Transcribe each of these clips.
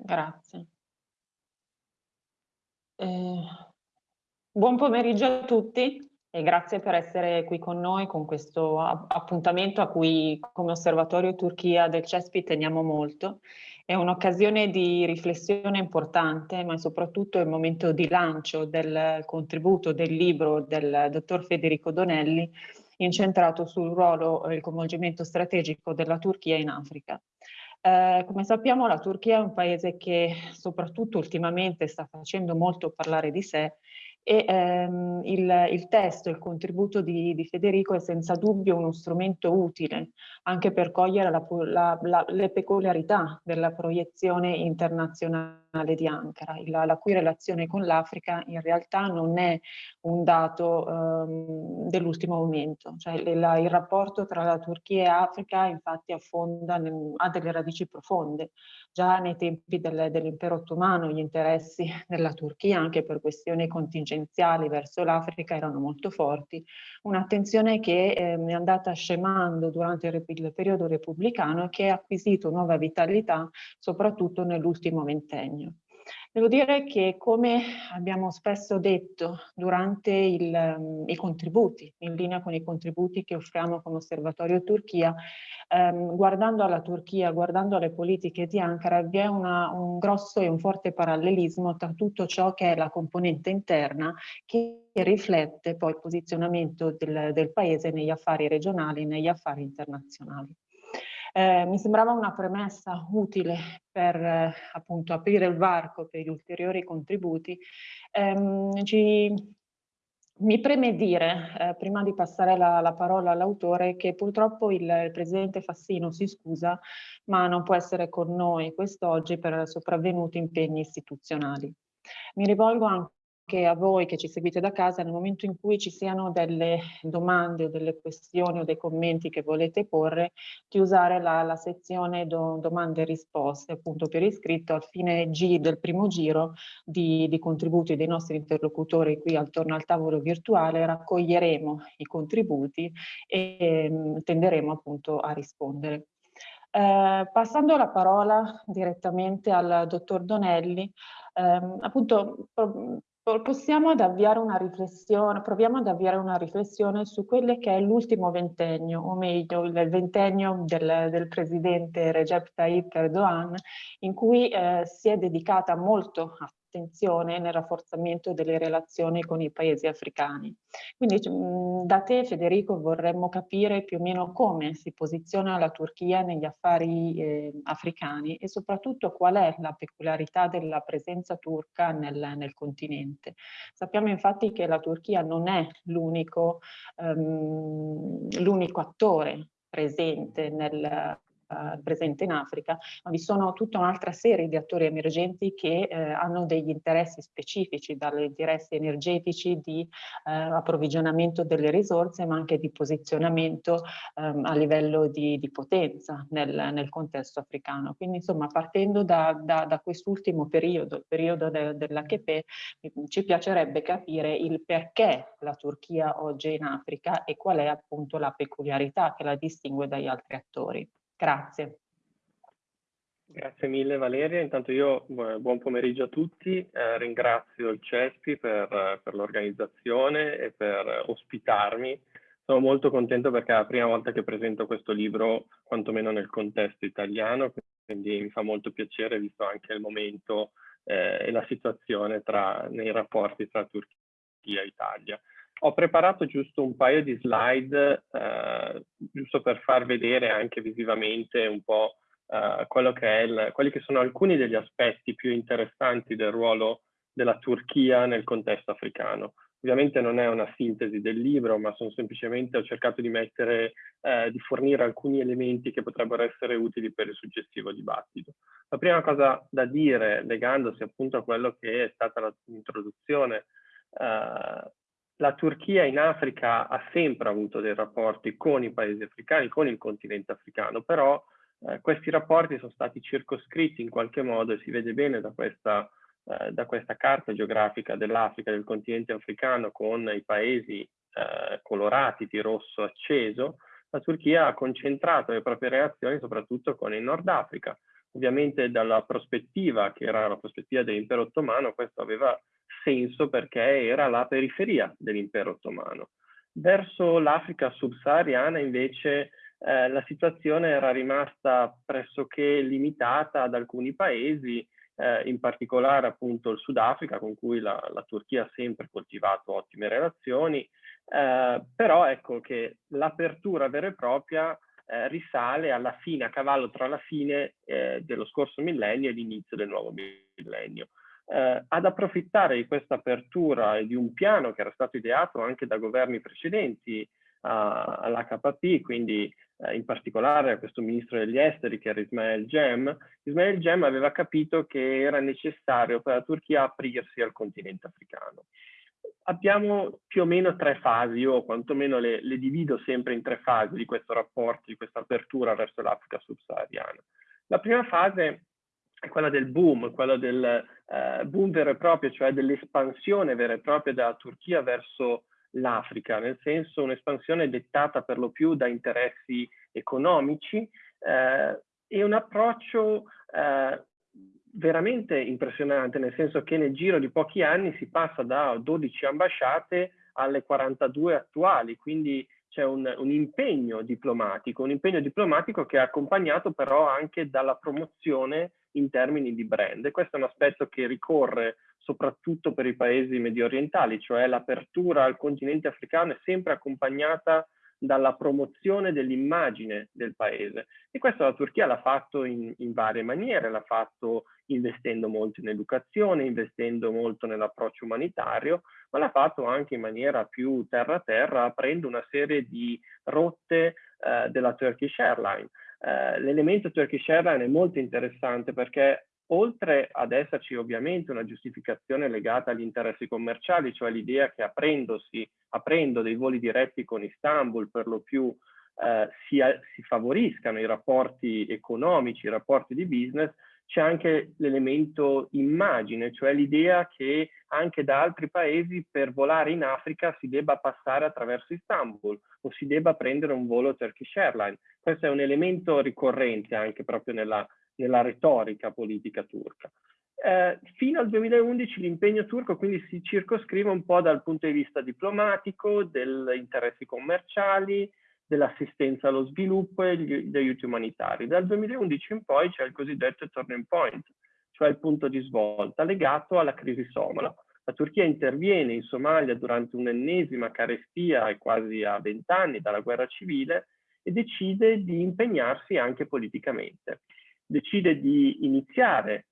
Grazie. Eh, buon pomeriggio a tutti e grazie per essere qui con noi con questo appuntamento a cui come Osservatorio Turchia del CESPI teniamo molto. È un'occasione di riflessione importante, ma soprattutto è il momento di lancio del contributo del libro del dottor Federico Donelli incentrato sul ruolo e il coinvolgimento strategico della Turchia in Africa. Eh, come sappiamo la Turchia è un paese che soprattutto ultimamente sta facendo molto parlare di sé e ehm, il, il, testo, il contributo di, di, Federico è senza dubbio uno strumento utile anche per cogliere la, la, la, le peculiarità della proiezione internazionale di Ankara, la, cui relazione con l'Africa in realtà non è un dato ehm, dell'ultimo momento, cioè il, rapporto tra la Turchia e Africa infatti affonda, nel, ha delle radici profonde, già nei tempi del, dell'impero ottomano gli interessi della Turchia anche per questioni contingenziali verso l'Africa erano molto forti, un'attenzione che eh, è andata scemando durante il, il periodo repubblicano e che ha acquisito nuova vitalità soprattutto nell'ultimo ventennio. Devo dire che come abbiamo spesso detto durante il, um, i contributi, in linea con i contributi che offriamo come Osservatorio Turchia, um, guardando alla Turchia, guardando alle politiche di Ankara, vi è una, un grosso e un forte parallelismo tra tutto ciò che è la componente interna che riflette poi il posizionamento del, del paese negli affari regionali negli affari internazionali. Eh, mi sembrava una premessa utile per eh, appunto aprire il varco per gli ulteriori contributi. Eh, ci, mi preme dire, eh, prima di passare la, la parola all'autore, che purtroppo il, il, Presidente Fassino si scusa, ma non può essere con noi quest'oggi per sopravvenuti impegni istituzionali. Mi rivolgo anche anche a voi che ci seguite da casa nel momento in cui ci siano delle domande o delle questioni o dei commenti che volete porre di usare la, la sezione do, domande e risposte appunto per iscritto al fine G del primo giro di, di contributi dei nostri interlocutori qui attorno al tavolo virtuale raccoglieremo i contributi e mh, tenderemo appunto a rispondere. Eh, passando la parola direttamente al dottor Donelli, ehm, appunto possiamo ad avviare una riflessione, proviamo ad avviare una riflessione su quello che è l'ultimo ventennio, o meglio il ventennio del, del presidente Recep Tayyip Erdogan, in cui eh, si è dedicata molto a attenzione nel rafforzamento delle relazioni con i paesi africani. Quindi mm, da te Federico vorremmo capire più o meno come si posiziona la Turchia negli affari eh, africani e soprattutto qual è la peculiarità della presenza turca nel, nel continente. Sappiamo infatti che la Turchia non è l'unico um, attore presente nel, eh, presente in Africa, ma vi sono tutta un'altra serie di attori emergenti che eh, hanno degli interessi specifici, dagli interessi energetici di eh, approvvigionamento delle risorse, ma anche di posizionamento ehm, a livello di, di potenza nel, nel, contesto africano. Quindi insomma partendo da, da, da quest'ultimo periodo, il periodo de, dell'HP, ci piacerebbe capire il perché la Turchia oggi è in Africa e qual è appunto la peculiarità che la distingue dagli altri attori. Grazie. Grazie mille Valeria, intanto io buon pomeriggio a tutti, eh, ringrazio il CESPI per, per l'organizzazione e per ospitarmi. Sono molto contento perché è la prima volta che presento questo libro, quantomeno nel contesto italiano, quindi mi fa molto piacere visto anche il momento eh, e la situazione tra, nei rapporti tra Turchia e Italia. Ho preparato giusto un paio di slide, eh, giusto per far vedere anche visivamente un po' eh, che il, quelli che sono alcuni degli aspetti più interessanti del ruolo della Turchia nel contesto africano. Ovviamente non è una sintesi del libro, ma sono semplicemente ho cercato di mettere, eh, di fornire alcuni elementi che potrebbero essere utili per il successivo dibattito. La prima cosa da dire, legandosi appunto a quello che è stata l'introduzione Uh, la Turchia in Africa ha sempre avuto dei rapporti con i paesi africani, con il continente africano, però eh, questi rapporti sono stati circoscritti in qualche modo e si vede bene da questa, eh, da questa carta geografica dell'Africa, del continente africano, con i paesi eh, colorati di rosso acceso, la Turchia ha concentrato le proprie reazioni soprattutto con il Nord Africa, Ovviamente dalla prospettiva, che era la prospettiva dell'impero ottomano, questo aveva senso perché era la periferia dell'impero ottomano. Verso l'Africa subsahariana invece eh, la situazione era rimasta pressoché limitata ad alcuni paesi, eh, in particolare appunto il Sudafrica con cui la, la Turchia ha sempre coltivato ottime relazioni, eh, però ecco che l'apertura vera e propria eh, risale alla fine, a cavallo tra la fine eh, dello scorso millennio e l'inizio del nuovo millennio. Eh, ad approfittare di questa apertura e di un piano che era stato ideato anche da governi precedenti all'HP, quindi eh, in particolare a questo ministro degli esteri che era Ismail Gem, Ismail Gem aveva capito che era necessario per la Turchia aprirsi al continente africano. Abbiamo più o meno tre fasi, io quantomeno le, le divido sempre in tre fasi di questo rapporto, di questa apertura verso l'Africa subsahariana. La prima fase è quella del boom, quella del eh, boom vero e proprio, cioè dell'espansione vera e propria della Turchia verso l'Africa, nel senso un'espansione dettata per lo più da interessi economici eh, e un approccio eh, veramente impressionante, nel senso che nel giro di pochi anni si passa da 12 ambasciate alle 42 attuali, quindi c'è un, un, impegno diplomatico, un impegno diplomatico che è accompagnato però anche dalla promozione in termini di brand. E questo è un aspetto che ricorre soprattutto per i paesi medio orientali, cioè l'apertura al continente africano è sempre accompagnata dalla promozione dell'immagine del paese. E questo la Turchia l'ha fatto in, in varie maniere, l'ha fatto investendo molto in educazione, investendo molto nell'approccio umanitario, ma l'ha fatto anche in maniera più terra-terra, aprendo una serie di rotte eh, della Turkish Airlines. Eh, l'elemento Turkish Airlines è molto interessante perché oltre ad esserci ovviamente una giustificazione legata agli interessi commerciali, cioè l'idea che aprendosi, aprendo dei voli diretti con Istanbul per lo più eh, si, si, favoriscano i rapporti economici, i rapporti di business, c'è anche l'elemento immagine, cioè l'idea che anche da altri paesi per volare in Africa si debba passare attraverso Istanbul o si debba prendere un volo Turkish Airlines. Questo è un elemento ricorrente anche proprio nella, nella retorica politica turca. Eh, fino al 2011 l'impegno turco quindi si circoscrive un po' dal punto di vista diplomatico, degli interessi commerciali, dell'assistenza allo sviluppo e degli aiuti umanitari. Dal 2011 in poi c'è il cosiddetto turning point, cioè il punto di svolta legato alla crisi somala. La Turchia interviene in Somalia durante un'ennesima carestia quasi a vent'anni dalla guerra civile e decide di impegnarsi anche politicamente. Decide di iniziare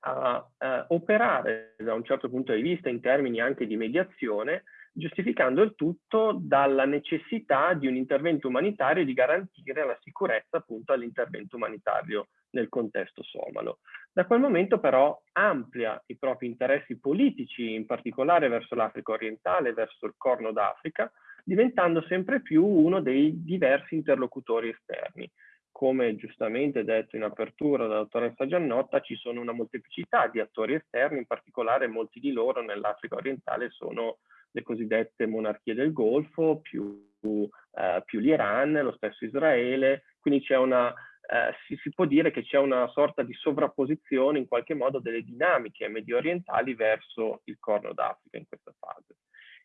a eh, operare da un certo punto di vista in termini anche di mediazione giustificando il tutto dalla necessità di un intervento umanitario e di garantire la sicurezza appunto all'intervento umanitario nel contesto somalo. Da quel momento però amplia i propri interessi politici, in particolare verso l'Africa orientale, verso il Corno d'Africa, diventando sempre più uno dei diversi interlocutori esterni. Come giustamente detto in apertura dalla dottoressa Giannotta, ci sono una molteplicità di attori esterni, in particolare molti di loro nell'Africa orientale sono le cosiddette monarchie del Golfo, più, eh, più l'Iran, lo stesso Israele, quindi c'è una, eh, si, si, può dire che c'è una sorta di sovrapposizione in qualche modo delle dinamiche medio orientali verso il Corno d'Africa in questa fase.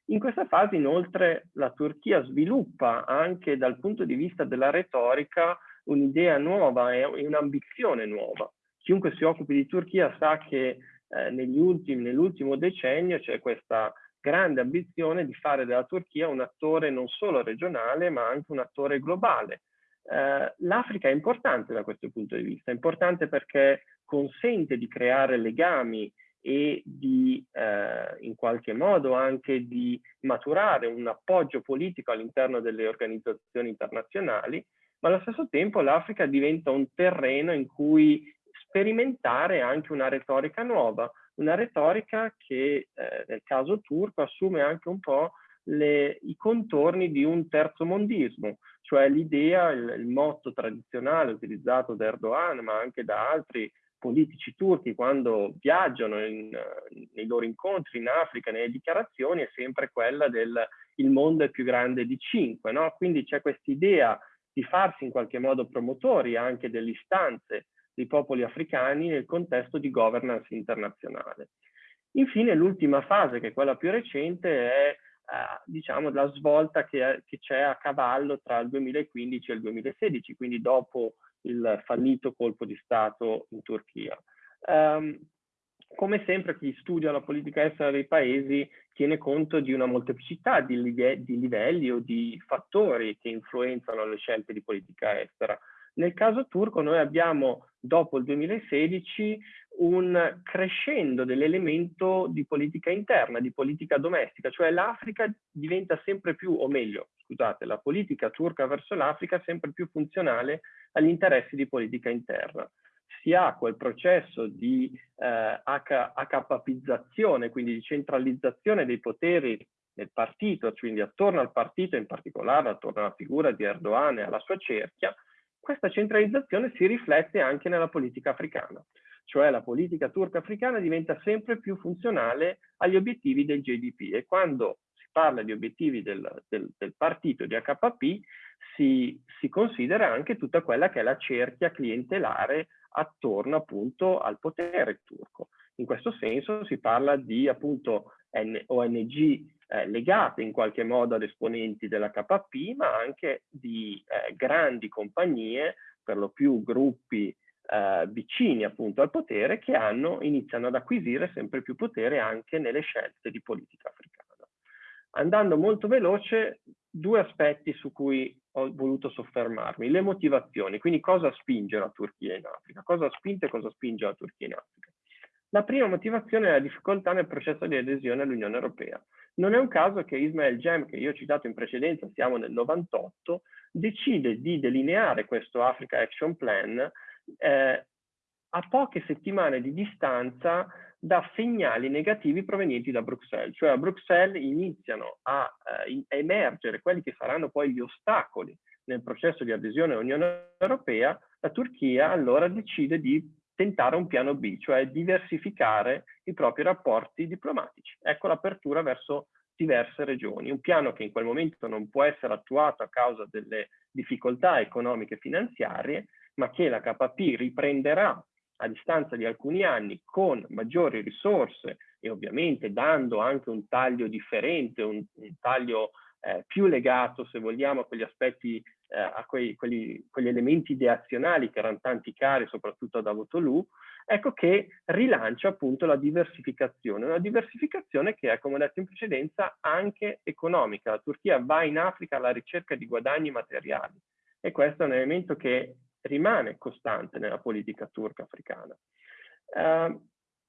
In questa fase inoltre la Turchia sviluppa anche dal punto di vista della retorica un'idea nuova e un'ambizione nuova. Chiunque si occupi di Turchia sa che eh, nell'ultimo decennio c'è questa grande ambizione di fare della Turchia un attore non solo regionale ma anche un attore globale. Eh, L'Africa è importante da questo punto di vista, è importante perché consente di creare legami e di eh, in qualche modo anche di maturare un appoggio politico all'interno delle organizzazioni internazionali, ma allo stesso tempo l'Africa diventa un terreno in cui sperimentare anche una retorica nuova, una retorica che eh, nel caso turco assume anche un po' le, i contorni di un terzo mondismo, cioè l'idea, il, il, motto tradizionale utilizzato da Erdogan, ma anche da altri politici turchi quando viaggiano in, nei loro incontri in Africa, nelle dichiarazioni, è sempre quella del il mondo è più grande di cinque, no? Quindi c'è questa idea di farsi in qualche modo promotori anche delle istanze dei popoli africani nel contesto di governance internazionale. Infine l'ultima fase, che è quella più recente, è eh, diciamo la svolta che, c'è a cavallo tra il 2015 e il 2016, quindi dopo il fallito colpo di Stato in Turchia. Um, come sempre chi studia la politica estera dei paesi tiene conto di una molteplicità di livelli o di fattori che influenzano le scelte di politica estera. Nel caso turco noi abbiamo dopo il 2016 un crescendo dell'elemento di politica interna, di politica domestica, cioè l'Africa diventa sempre più, o meglio, scusate, la politica turca verso l'Africa sempre più funzionale agli interessi di politica interna. Si ha quel processo di eh, HKPizzazione, quindi di centralizzazione dei poteri nel partito, quindi attorno al partito, in particolare attorno alla figura di Erdogan e alla sua cerchia, questa centralizzazione si riflette anche nella politica africana, cioè la politica turca africana diventa sempre più funzionale agli obiettivi del GDP e quando si parla di obiettivi del, del, del partito di HP si, si considera anche tutta quella che è la cerchia clientelare attorno appunto al potere turco. In questo senso si parla di appunto ONG eh, legate in qualche modo ad esponenti dell'HP, ma anche di eh, grandi compagnie, per lo più gruppi eh, vicini appunto al potere, che hanno, iniziano ad acquisire sempre più potere anche nelle scelte di politica africana. Andando molto veloce, due aspetti su cui ho voluto soffermarmi, le motivazioni, quindi cosa spinge la Turchia in Africa, cosa ha spinto e cosa spinge la Turchia in Africa. La prima motivazione è la difficoltà nel processo di adesione all'Unione Europea. Non è un caso che Ismail Gem, che io ho citato in precedenza, siamo nel 98, decide di delineare questo Africa Action Plan eh, a poche settimane di distanza da segnali negativi provenienti da Bruxelles. Cioè a Bruxelles iniziano a eh, emergere quelli che saranno poi gli ostacoli nel processo di adesione all'Unione Europea, la Turchia allora decide di tentare un piano B, cioè diversificare i propri rapporti diplomatici. Ecco l'apertura verso diverse regioni, un piano che in quel momento non può essere attuato a causa delle difficoltà economiche e finanziarie, ma che la KP riprenderà a distanza di alcuni anni con maggiori risorse e ovviamente dando anche un taglio differente, un, un taglio eh, più legato, se vogliamo, a quegli aspetti eh, a quei, quelli, quegli elementi ideazionali che erano tanti cari soprattutto a Davutoglu, ecco che rilancia appunto la diversificazione, una diversificazione che è, come ho detto in precedenza, anche economica. La Turchia va in Africa alla ricerca di guadagni materiali e questo è un elemento che rimane costante nella politica turca africana. Eh,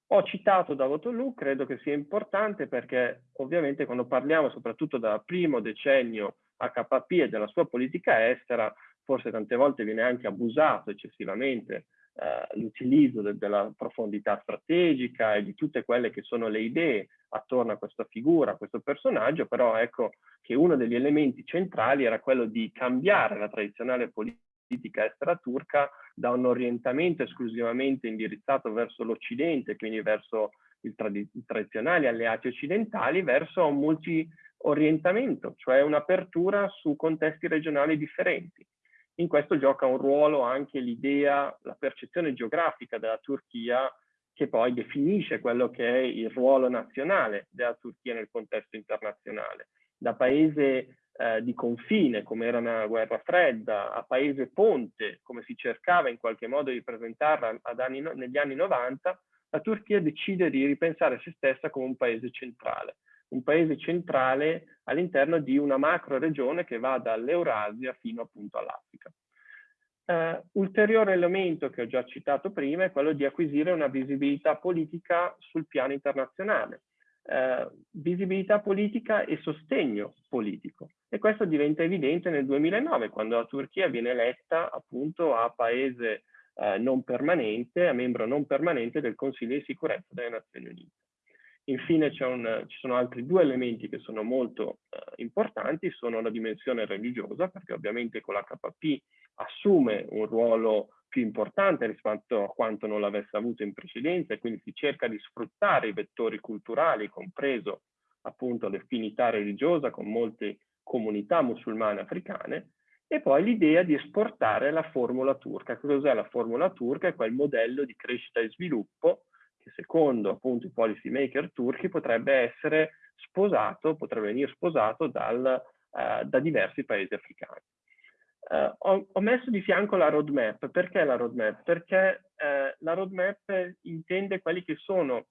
ho citato Davutoglu, credo che sia importante perché ovviamente quando parliamo soprattutto dal primo decennio HP e della sua politica estera, forse tante volte viene anche abusato eccessivamente eh, l'utilizzo de della profondità strategica e di tutte quelle che sono le idee attorno a questa figura, a questo personaggio, però ecco che uno degli elementi centrali era quello di cambiare la tradizionale politica estera turca da un orientamento esclusivamente indirizzato verso l'Occidente, quindi verso i trad tradizionali alleati occidentali, verso un multi orientamento, cioè un'apertura su contesti regionali differenti. In questo gioca un ruolo anche l'idea, la percezione geografica della Turchia che poi definisce quello che è il ruolo nazionale della Turchia nel contesto internazionale. Da paese eh, di confine, come era una guerra fredda, a paese ponte, come si cercava in qualche modo di presentarla anni, negli anni 90, la Turchia decide di ripensare se stessa come un paese centrale un paese centrale all'interno di una macro regione che va dall'Eurasia fino appunto all'Africa. Uh, ulteriore elemento che ho già citato prima è quello di acquisire una visibilità politica sul piano internazionale. Uh, visibilità politica e sostegno politico. E questo diventa evidente nel 2009, quando la Turchia viene eletta appunto a paese uh, non permanente, a membro non permanente del Consiglio di sicurezza delle Nazioni Unite. Infine un, ci sono altri due elementi che sono molto eh, importanti, sono la dimensione religiosa, perché ovviamente con l'HP assume un ruolo più importante rispetto a quanto non l'avesse avuto in precedenza e quindi si cerca di sfruttare i vettori culturali, compreso appunto l'affinità religiosa con molte comunità musulmane africane e poi l'idea di esportare la formula turca. Cos'è la formula turca? È quel modello di crescita e sviluppo che secondo appunto i policy maker turchi potrebbe essere sposato, potrebbe venire sposato dal, uh, da diversi paesi africani. Uh, ho, ho, messo di fianco la roadmap. Perché la roadmap? Perché uh, la roadmap intende quelli che sono,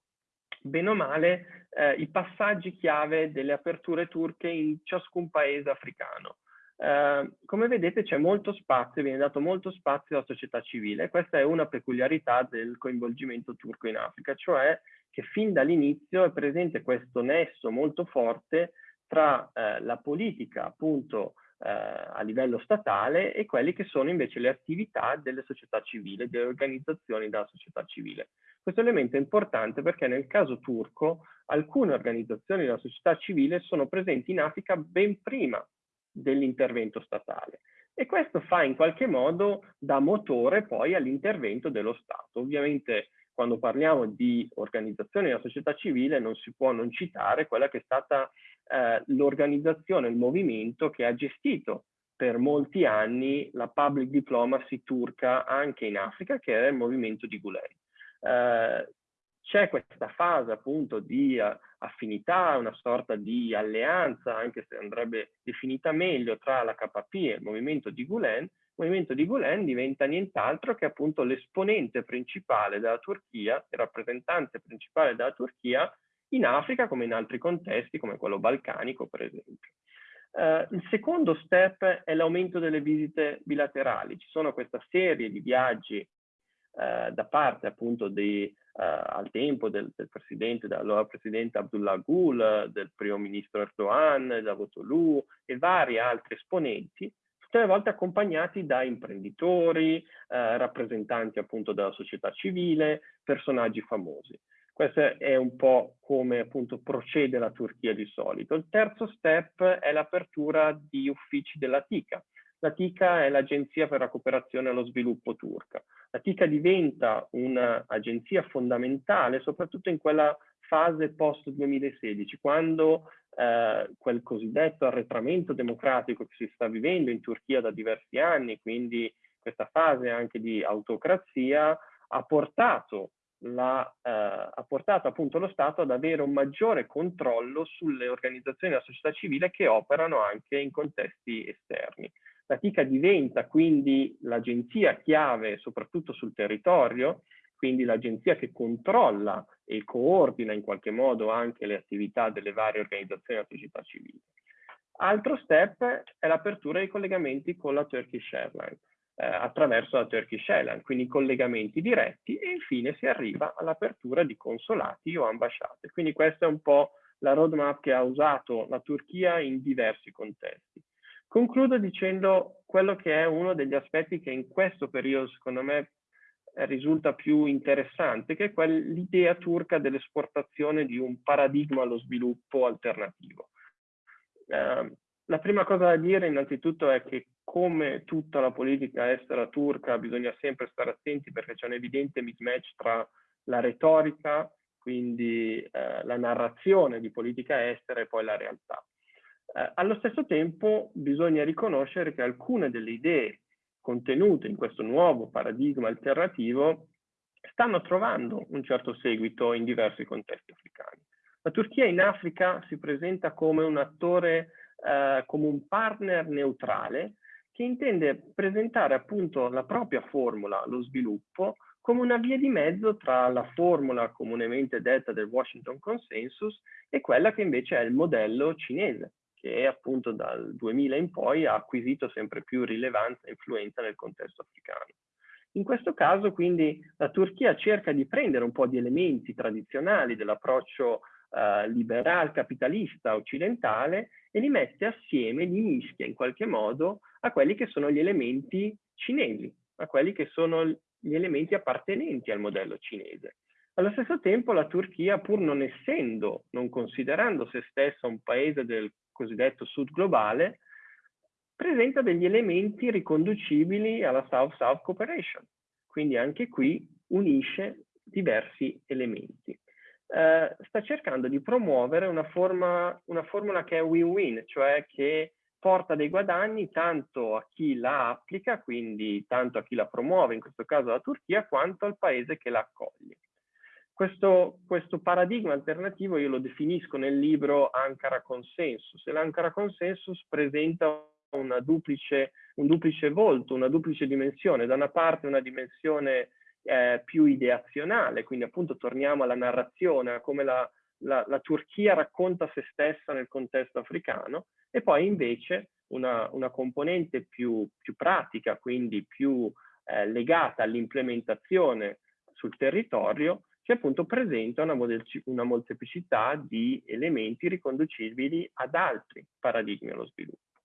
bene o male, i passaggi chiave delle aperture turche in ciascun paese africano. Uh, come vedete c'è molto spazio, viene dato molto spazio alla società civile. Questa è una peculiarità del coinvolgimento turco in Africa, cioè che fin dall'inizio è presente questo nesso molto forte tra uh, la politica appunto uh, a livello statale e quelle che sono invece le attività delle società civili, delle organizzazioni della società civile. Questo elemento è importante perché nel caso turco alcune organizzazioni della società civile sono presenti in Africa ben prima dell'intervento statale. E questo fa in qualche modo da motore poi all'intervento dello Stato. Ovviamente quando parliamo di organizzazioni della società civile non si può non citare quella che è stata eh, l'organizzazione, il movimento che ha gestito per molti anni la public diplomacy turca anche in Africa, che era il movimento di Gulen. Eh, c'è questa fase appunto di uh, affinità, una sorta di alleanza, anche se andrebbe definita meglio, tra la KP e il movimento di Gulen. Il movimento di Gulen diventa nient'altro che appunto l'esponente principale della Turchia, il rappresentante principale della Turchia in Africa come in altri contesti, come quello balcanico per esempio. Uh, il secondo step è l'aumento delle visite bilaterali. Ci sono questa serie di viaggi uh, da parte appunto dei eh, al tempo del, del presidente, dell'allora presidente Abdullah Gül, del primo ministro Erdogan, Davutoglu e vari altri esponenti, tutte le volte accompagnati da imprenditori, eh, rappresentanti appunto della società civile, personaggi famosi. Questo è un po' come appunto procede la Turchia di solito. Il terzo step è l'apertura di uffici della TICA. La TICA è l'Agenzia per la cooperazione allo sviluppo turca. La TICA diventa un'agenzia fondamentale soprattutto in quella fase post 2016, quando eh, quel cosiddetto arretramento democratico che si sta vivendo in Turchia da diversi anni, quindi questa fase anche di autocrazia, ha portato, la, eh, ha portato appunto lo Stato ad avere un maggiore controllo sulle organizzazioni della società civile che operano anche in contesti esterni. La TICA diventa quindi l'agenzia chiave soprattutto sul territorio, quindi l'agenzia che controlla e coordina in qualche modo anche le attività delle varie organizzazioni della società civile. Altro step è l'apertura dei collegamenti con la Turkish Airlines eh, attraverso la Turkish Airlines, quindi collegamenti diretti e infine si arriva all'apertura di consolati o ambasciate. Quindi questa è un po' la roadmap che ha usato la Turchia in diversi contesti. Concludo dicendo quello che è uno degli aspetti che in questo periodo, secondo me, risulta più interessante, che è l'idea turca dell'esportazione di un paradigma allo sviluppo alternativo. Eh, la prima cosa da dire innanzitutto è che come tutta la politica estera turca bisogna sempre stare attenti perché c'è un evidente mismatch tra la retorica, quindi eh, la narrazione di politica estera e poi la realtà. Eh, allo stesso tempo bisogna riconoscere che alcune delle idee contenute in questo nuovo paradigma alternativo stanno trovando un certo seguito in diversi contesti africani. La Turchia in Africa si presenta come un attore, eh, come un partner neutrale che intende presentare appunto la propria formula, lo sviluppo, come una via di mezzo tra la formula comunemente detta del Washington Consensus e quella che invece è il modello cinese, che appunto dal 2000 in poi ha acquisito sempre più rilevanza e influenza nel contesto africano. In questo caso quindi la Turchia cerca di prendere un po' di elementi tradizionali dell'approccio eh, liberal capitalista occidentale e li mette assieme, li mischia in qualche modo a quelli che sono gli elementi cinesi, a quelli che sono gli elementi appartenenti al modello cinese. Allo stesso tempo la Turchia, pur non essendo, non considerando se stessa un paese del cosiddetto sud globale, presenta degli elementi riconducibili alla South-South Cooperation. Quindi anche qui unisce diversi elementi. Eh, sta cercando di promuovere una, forma, una formula che è win-win, cioè che porta dei guadagni tanto a chi la applica, quindi tanto a chi la promuove, in questo caso la Turchia, quanto al paese che la accoglie. Questo, questo, paradigma alternativo io lo definisco nel libro Ankara Consensus e l'Ankara Consensus presenta duplice, un duplice volto, una duplice dimensione. Da una parte una dimensione eh, più ideazionale, quindi appunto torniamo alla narrazione, a come la, la, la, Turchia racconta se stessa nel contesto africano, e poi invece una, una componente più, più, pratica, quindi più eh, legata all'implementazione sul territorio, che appunto presenta una, una molteplicità di elementi riconducibili ad altri paradigmi allo sviluppo.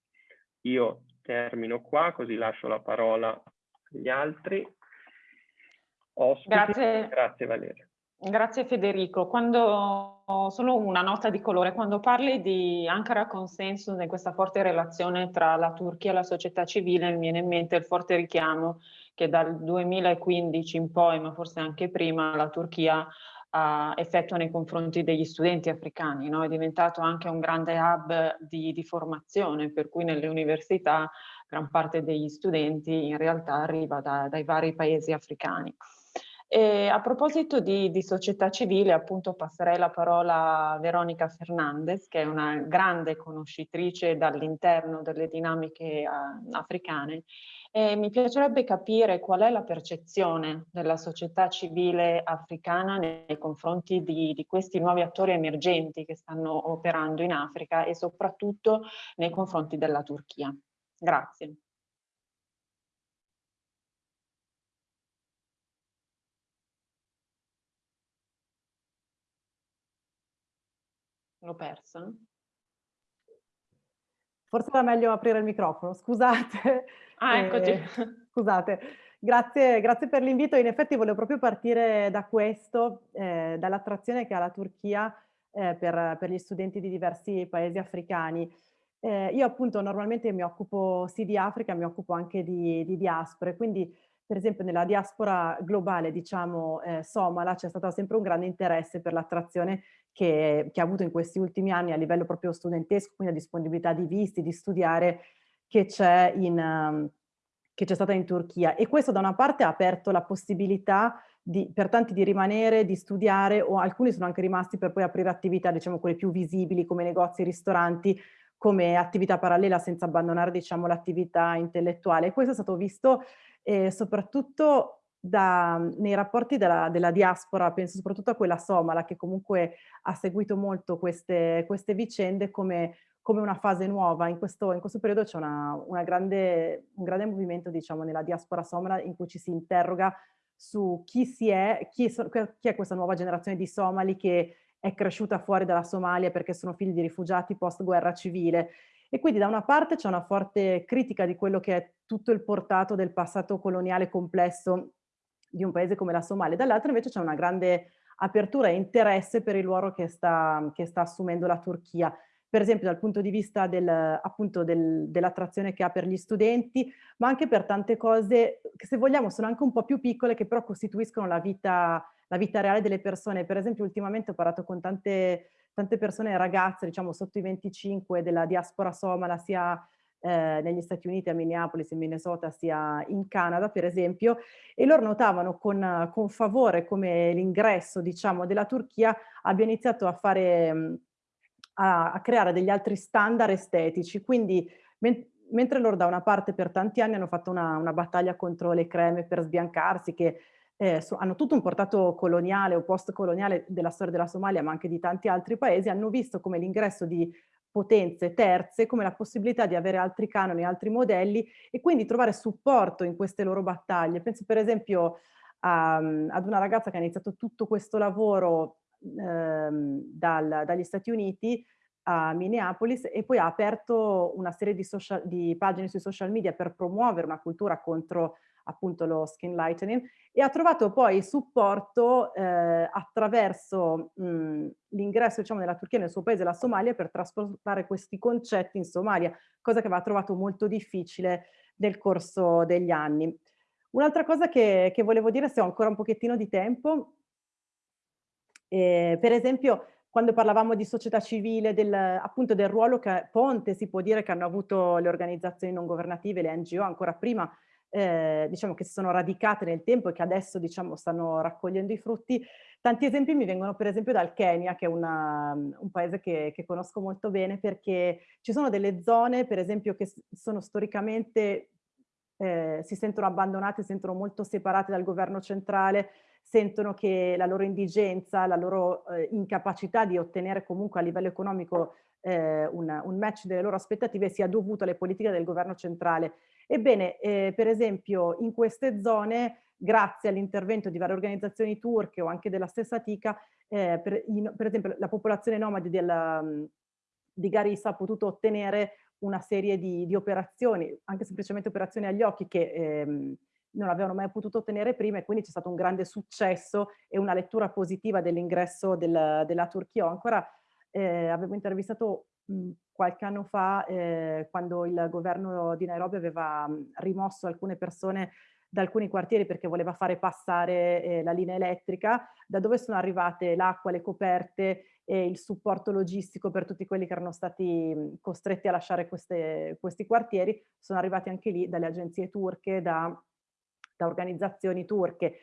Io termino qua, così lascio la parola agli altri. Ospiti. Grazie. Grazie Valeria. Grazie Federico. Quando, solo una nota di colore, quando parli di Ankara Consensus e questa forte relazione tra la Turchia e la società civile, mi viene in mente il forte richiamo che dal 2015 in poi, ma forse anche prima, la Turchia uh, effettua nei confronti degli studenti africani. No? È diventato anche un grande hub di, di formazione, per cui nelle università gran parte degli studenti in realtà arriva da, dai vari paesi africani. E a proposito di, di, società civile, appunto passerei la parola a Veronica Fernandez, che è una grande conoscitrice dall'interno delle dinamiche uh, africane. E mi piacerebbe capire qual è la percezione della società civile africana nei confronti di, di questi nuovi attori emergenti che stanno operando in Africa e soprattutto nei confronti della Turchia. Grazie. L'ho perso? Forse era meglio aprire il microfono, scusate. Ah, eccoci. Eh, scusate. Grazie, grazie per l'invito. In effetti volevo proprio partire da questo, eh, dall'attrazione che ha la Turchia eh, per, per, gli studenti di diversi paesi africani. Eh, io appunto normalmente mi occupo sì di Africa, mi occupo anche di, di diaspore, quindi per esempio nella diaspora globale, diciamo, eh, somala, c'è stato sempre un grande interesse per l'attrazione che, che, ha avuto in questi ultimi anni a livello proprio studentesco, quindi la disponibilità di visti, di studiare, che c'è stata in Turchia. E questo da una parte ha aperto la possibilità di, per tanti di rimanere, di studiare, o alcuni sono anche rimasti per poi aprire attività, diciamo, quelle più visibili, come negozi, ristoranti, come attività parallela senza abbandonare, diciamo, l'attività intellettuale. Questo è stato visto eh, soprattutto da, nei rapporti della, della, diaspora, penso soprattutto a quella somala che comunque ha seguito molto queste, queste vicende come, come, una fase nuova. In questo, in questo periodo c'è un grande movimento diciamo, nella diaspora somala in cui ci si interroga su chi, si è, chi, è, chi è questa nuova generazione di somali che è cresciuta fuori dalla Somalia perché sono figli di rifugiati post guerra civile e quindi da una parte c'è una forte critica di quello che è tutto il portato del passato coloniale complesso di un paese come la Somalia, dall'altra invece c'è una grande apertura e interesse per il ruolo che sta, che sta assumendo la Turchia per esempio dal punto di vista del, del, dell'attrazione che ha per gli studenti, ma anche per tante cose che se vogliamo sono anche un po' più piccole che però costituiscono la vita, la vita reale delle persone. Per esempio ultimamente ho parlato con tante, tante persone, ragazze diciamo sotto i 25 della diaspora somala sia eh, negli Stati Uniti, a Minneapolis, in Minnesota, sia in Canada, per esempio, e loro notavano con, con favore come l'ingresso, diciamo, della Turchia abbia iniziato a fare, a, a creare degli altri standard estetici, quindi men mentre loro da una parte per tanti anni hanno fatto una, una battaglia contro le creme per sbiancarsi, che eh, so, hanno tutto un portato coloniale o post-coloniale della storia della Somalia, ma anche di tanti altri paesi, hanno visto come l'ingresso di potenze terze come la possibilità di avere altri canoni, altri modelli e quindi trovare supporto in queste loro battaglie. Penso per esempio a, ad una ragazza che ha iniziato tutto questo lavoro ehm, dal, dagli Stati Uniti a Minneapolis e poi ha aperto una serie di, social, di pagine sui social media per promuovere una cultura contro appunto lo skin lightening e ha trovato poi supporto eh, attraverso l'ingresso diciamo nella Turchia nel suo paese, la Somalia, per trasportare questi concetti in Somalia, cosa che aveva trovato molto difficile nel corso degli anni. Un'altra cosa che, che, volevo dire, se ho ancora un pochettino di tempo, eh, per esempio quando parlavamo di società civile, del, appunto del ruolo che ponte si può dire che hanno avuto le organizzazioni non governative, le NGO ancora prima, eh, diciamo che si sono radicate nel tempo e che adesso diciamo stanno raccogliendo i frutti. Tanti esempi mi vengono per esempio dal Kenya, che è una, un paese che, che, conosco molto bene, perché ci sono delle zone, per esempio, che sono storicamente, eh, si sentono abbandonate, si sentono molto separate dal governo centrale, sentono che la loro indigenza, la loro eh, incapacità di ottenere comunque a livello economico eh, un, un match delle loro aspettative sia dovuto alle politiche del governo centrale Ebbene, eh, per esempio, in queste zone, grazie all'intervento di varie organizzazioni turche o anche della stessa TICA, eh, per, in, per, esempio la popolazione nomade del, di Garissa ha potuto ottenere una serie di, di, operazioni, anche semplicemente operazioni agli occhi che ehm, non avevano mai potuto ottenere prima e quindi c'è stato un grande successo e una lettura positiva dell'ingresso del, della Turchia. Ancora eh, avevo intervistato qualche anno fa eh, quando il governo di Nairobi aveva mh, rimosso alcune persone da alcuni quartieri perché voleva fare passare eh, la linea elettrica, da dove sono arrivate l'acqua, le coperte e il supporto logistico per tutti quelli che erano stati costretti a lasciare queste, questi quartieri, sono arrivati anche lì dalle agenzie turche, da, da organizzazioni turche.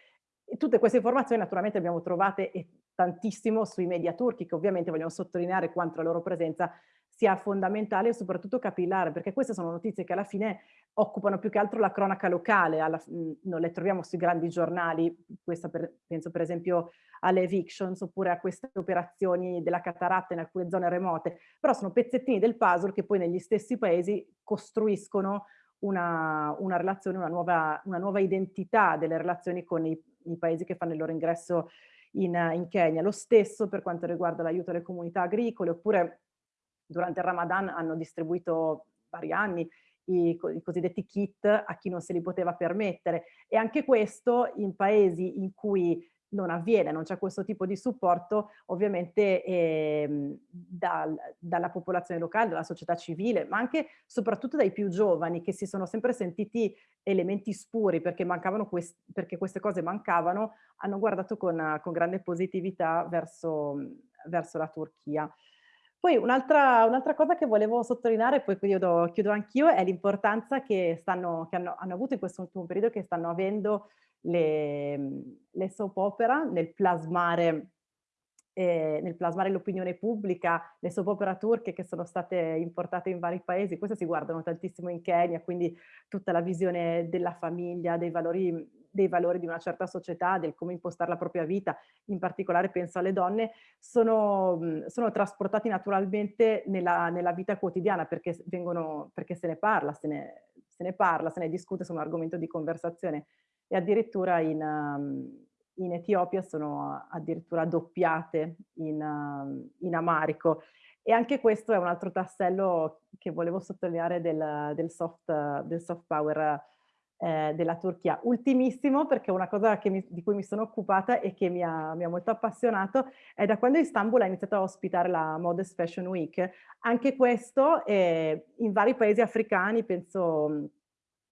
E tutte queste informazioni naturalmente abbiamo trovate tantissimo sui media turchi che ovviamente vogliono sottolineare quanto la loro presenza sia fondamentale e soprattutto capillare, perché queste sono notizie che alla fine occupano più che altro la cronaca locale, alla, non le troviamo sui grandi giornali, per, penso per esempio alle evictions oppure a queste operazioni della cataratta in alcune zone remote, però sono pezzettini del puzzle che poi negli stessi paesi costruiscono una, una relazione, una nuova, una nuova identità delle relazioni con i, i paesi che fanno il loro ingresso in, in Kenya. Lo stesso per quanto riguarda l'aiuto alle comunità agricole, oppure durante il Ramadan hanno distribuito vari anni i, i, cosiddetti kit a chi non se li poteva permettere e anche questo in paesi in cui non avviene, non c'è questo tipo di supporto, ovviamente eh, dal, dalla popolazione locale, dalla società civile, ma anche soprattutto dai più giovani che si sono sempre sentiti elementi spuri perché, quest perché queste cose mancavano, hanno guardato con, con grande positività verso, verso la Turchia. Poi un'altra un cosa che volevo sottolineare, poi chiudo, chiudo anch'io, è l'importanza che, che hanno, hanno avuto in questo ultimo periodo, che stanno avendo le, le soap opera nel plasmare eh, nel plasmare l'opinione pubblica, le soap opera turche che sono state importate in vari paesi, queste si guardano tantissimo in Kenya, quindi tutta la visione della famiglia, dei valori, dei valori di una certa società, del come impostare la propria vita, in particolare penso alle donne, sono, sono trasportati naturalmente nella, nella, vita quotidiana perché, vengono, perché se ne parla, se ne, se ne parla, se ne discute, sono argomento di conversazione. E addirittura in, um, in Etiopia sono addirittura doppiate in, uh, in, amarico. E anche questo è un altro tassello che volevo sottolineare del, del, soft, del soft, power eh, della Turchia. Ultimissimo, perché una cosa mi, di cui mi sono occupata e che mi ha, mi ha, molto appassionato è da quando Istanbul ha iniziato a ospitare la Modest Fashion Week. Anche questo eh, in vari paesi africani, penso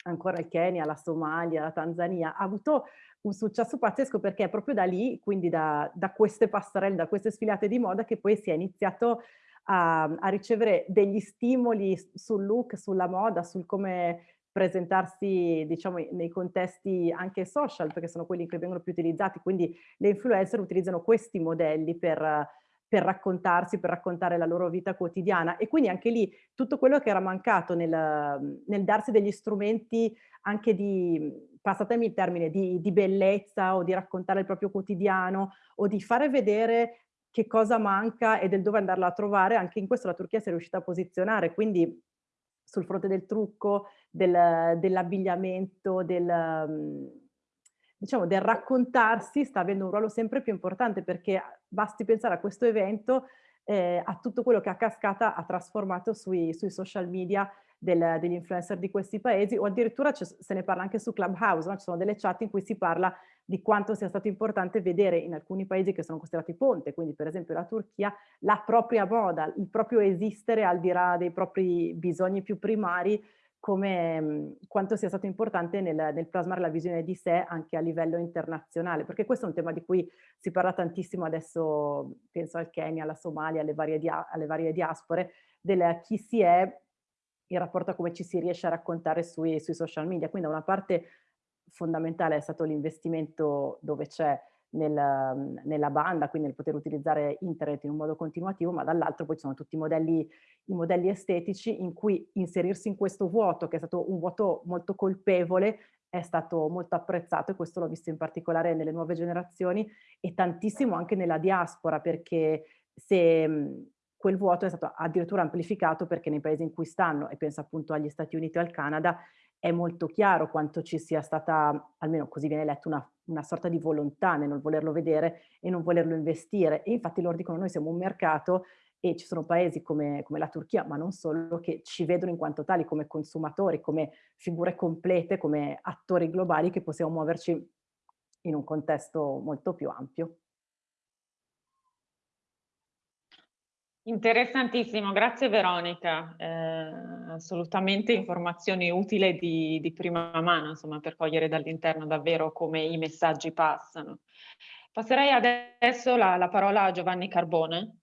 ancora il Kenya, la Somalia, la Tanzania, ha avuto un successo pazzesco perché è proprio da lì, quindi da, da queste passerelle, da queste sfilate di moda che poi si è iniziato a, a ricevere degli stimoli sul look, sulla moda, sul come presentarsi diciamo nei contesti anche social perché sono quelli che vengono più utilizzati. Quindi le influencer utilizzano questi modelli per per raccontarsi, per raccontare la loro vita quotidiana. E quindi anche lì tutto quello che era mancato nel, nel darsi degli strumenti anche di, passatemi il termine, di, di bellezza o di raccontare il proprio quotidiano o di fare vedere che cosa manca e del dove andarla a trovare, anche in questo la Turchia si è riuscita a posizionare, quindi sul fronte del trucco, del, dell'abbigliamento, del, diciamo, del raccontarsi sta avendo un ruolo sempre più importante perché basti pensare a questo evento, eh, a tutto quello che a cascata ha trasformato sui, sui social media del, degli influencer di questi paesi o addirittura se ne parla anche su Clubhouse, no? ci sono delle chat in cui si parla di quanto sia stato importante vedere in alcuni paesi che sono considerati ponte, quindi per esempio la Turchia, la propria moda, il proprio esistere al di là dei propri bisogni più primari come, mhmm, quanto sia stato importante nel, nel, plasmare la visione di sé anche a livello internazionale, perché questo è un tema di cui si parla tantissimo adesso, penso al Kenya, alla Somalia, alle varie, dia alle varie diaspore, del chi si è in rapporto a come ci si riesce a raccontare sui, sui social media. Quindi da una parte fondamentale è stato l'investimento dove c'è nel, mhmm, nella banda, quindi nel poter utilizzare internet in un modo continuativo, ma dall'altro poi ci sono tutti i modelli, i modelli estetici in cui inserirsi in questo vuoto, che è stato un vuoto molto colpevole, è stato molto apprezzato e questo l'ho visto in particolare nelle nuove generazioni e tantissimo anche nella diaspora, perché se mhmm, quel vuoto è stato addirittura amplificato perché nei paesi in cui stanno, e penso appunto agli Stati Uniti o al Canada, è molto chiaro quanto ci sia stata, almeno così viene letto, una, una, sorta di volontà nel non volerlo vedere e non volerlo investire. E infatti loro dicono noi siamo un mercato e ci sono paesi come, come, la Turchia, ma non solo, che ci vedono in quanto tali come consumatori, come figure complete, come attori globali che possiamo muoverci in un contesto molto più ampio. Interessantissimo, grazie Veronica, eh, assolutamente informazioni utili di, di, prima mano, insomma, per cogliere dall'interno davvero come i messaggi passano. Passerei adesso la, la parola a Giovanni Carbone,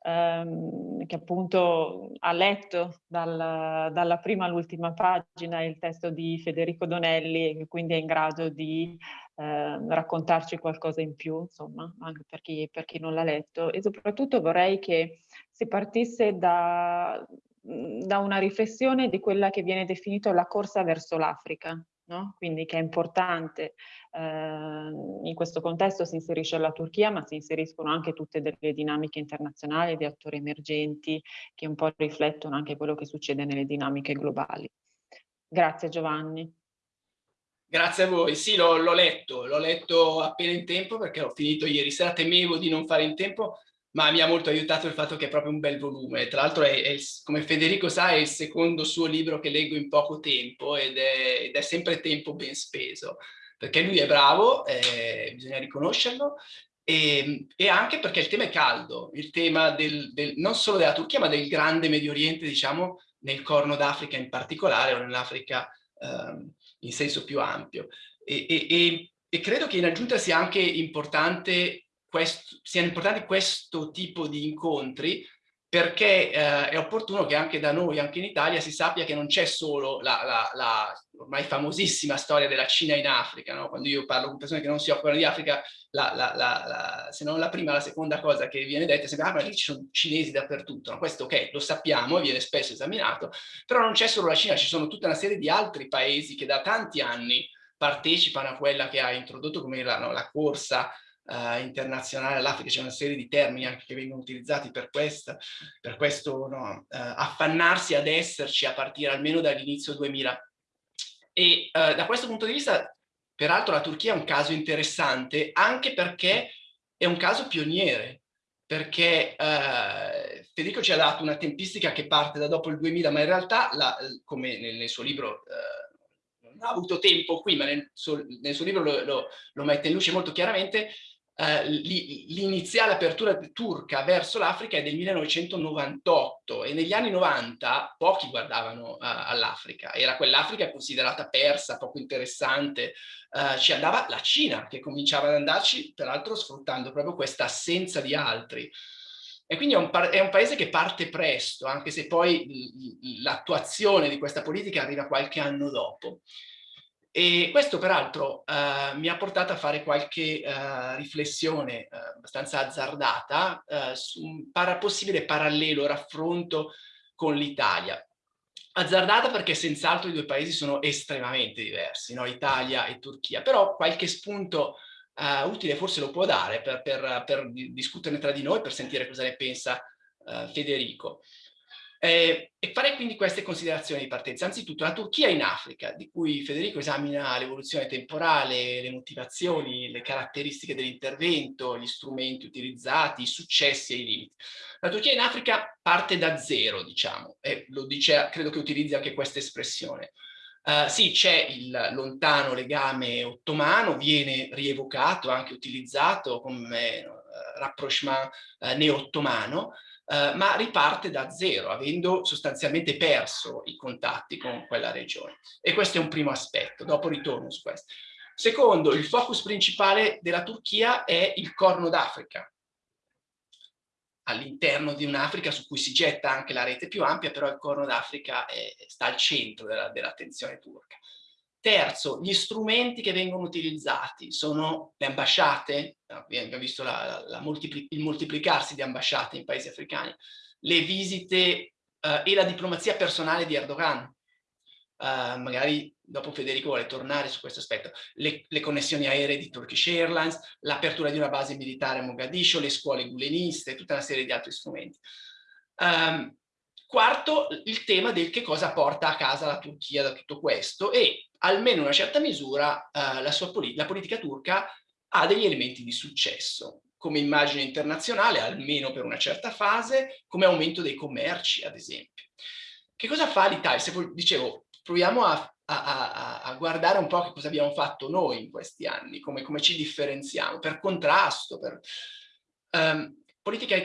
ehm, che appunto ha letto dal, dalla prima all'ultima pagina il testo di Federico Donelli e quindi è in grado di eh, raccontarci qualcosa in più, insomma, anche per chi, per chi non l'ha letto. E soprattutto vorrei che si partisse da, da una riflessione di quella che viene definita la corsa verso l'Africa, No? quindi che è importante. Eh, in questo contesto si inserisce la Turchia, ma si inseriscono anche tutte delle dinamiche internazionali di attori emergenti che un po' riflettono anche quello che succede nelle dinamiche globali. Grazie Giovanni. Grazie a voi. Sì, l'ho letto, l'ho letto appena in tempo perché ho finito ieri sera, temevo di non fare in tempo, ma mi ha molto aiutato il fatto che è proprio un bel volume. Tra l'altro, come Federico sa, è il secondo suo libro che leggo in poco tempo ed è, ed è sempre tempo ben speso, perché lui è bravo, eh, bisogna riconoscerlo, e, e, anche perché il tema è caldo, il tema del, del, non solo della Turchia, ma del grande Medio Oriente, diciamo, nel Corno d'Africa in particolare, o nell'Africa eh, in senso più ampio. E, e, e credo che in aggiunta sia anche importante questo, siano importanti questo tipo di incontri perché eh, è opportuno che anche da noi, anche in Italia, si sappia che non c'è solo la, la, la, ormai famosissima storia della Cina in Africa. No? Quando io parlo con persone che non si occupano di Africa, se non la prima, la seconda cosa che viene detta è sempre, ah ma lì ci sono cinesi dappertutto. No? Questo ok, lo sappiamo viene spesso esaminato, però non c'è solo la Cina, ci sono tutta una serie di altri paesi che da tanti anni partecipano a quella che ha introdotto come la, no, la corsa uh, internazionale all'Africa, c'è una serie di termini anche che vengono utilizzati per, questa, per questo no, uh, affannarsi ad esserci a partire almeno dall'inizio 2000. E uh, da questo punto di vista, peraltro la Turchia è un caso interessante anche perché è un caso pioniere, perché eh, Federico ci ha dato una tempistica che parte da dopo il 2000, ma in realtà, la, come nel, nel, suo libro, eh, non ha avuto tempo qui, ma nel suo, nel suo libro lo, lo, lo, mette in luce molto chiaramente, eh, l'iniziale apertura turca verso l'Africa è del 1998 e negli anni 90 pochi guardavano uh, all'Africa, era quell'Africa considerata persa, poco interessante, uh, ci andava la Cina che cominciava ad andarci, peraltro sfruttando proprio questa assenza di altri. E quindi è un, è un, paese che parte presto, anche se poi l'attuazione di questa politica arriva qualche anno dopo. E questo peraltro uh, mi ha portato a fare qualche uh, riflessione uh, abbastanza azzardata su un para possibile parallelo raffronto con l'Italia. Azzardata perché senz'altro i due paesi sono estremamente diversi, no? Italia e Turchia, però qualche spunto utile forse lo può dare per, per, per, discuterne tra di noi, per sentire cosa ne pensa Federico. Eh, e farei quindi queste considerazioni di partenza. Anzitutto la Turchia in Africa, di cui Federico esamina l'evoluzione temporale, le motivazioni, le caratteristiche dell'intervento, gli strumenti utilizzati, i successi e i limiti. La Turchia in Africa parte da zero, diciamo, e lo dice, credo che utilizzi anche questa espressione. Uh, sì, c'è il lontano legame ottomano, viene rievocato, anche utilizzato come uh, rapprochement uh, neo-ottomano, Uh, ma riparte da zero, avendo sostanzialmente perso i contatti con quella regione. E questo è un primo aspetto, dopo ritorno su questo. Secondo, il focus principale della Turchia è il Corno d'Africa, all'interno di un'Africa su cui si getta anche la rete più ampia, però il Corno d'Africa sta al centro dell'attenzione dell turca. Terzo, gli strumenti che vengono utilizzati sono le ambasciate, abbiamo visto la, la multipli il moltiplicarsi di ambasciate in paesi africani, le visite eh, e la diplomazia personale di Erdogan. Uh, magari dopo Federico vuole tornare su questo aspetto, le, le connessioni aeree di Turkish Airlines, l'apertura di una base militare a Mogadiscio, le scuole guleniste, tutta una serie di altri strumenti. Um, quarto, il tema del che cosa porta a casa la Turchia da tutto questo e almeno in una certa misura uh, la, sua poli la politica turca ha degli elementi di successo come immagine internazionale, almeno per una certa fase, come aumento dei commerci, ad esempio. Che cosa fa l'Italia? Se dicevo, proviamo a, a, a, a, guardare un po' che cosa abbiamo fatto noi in questi anni, come, come ci differenziamo, per contrasto, per um, politica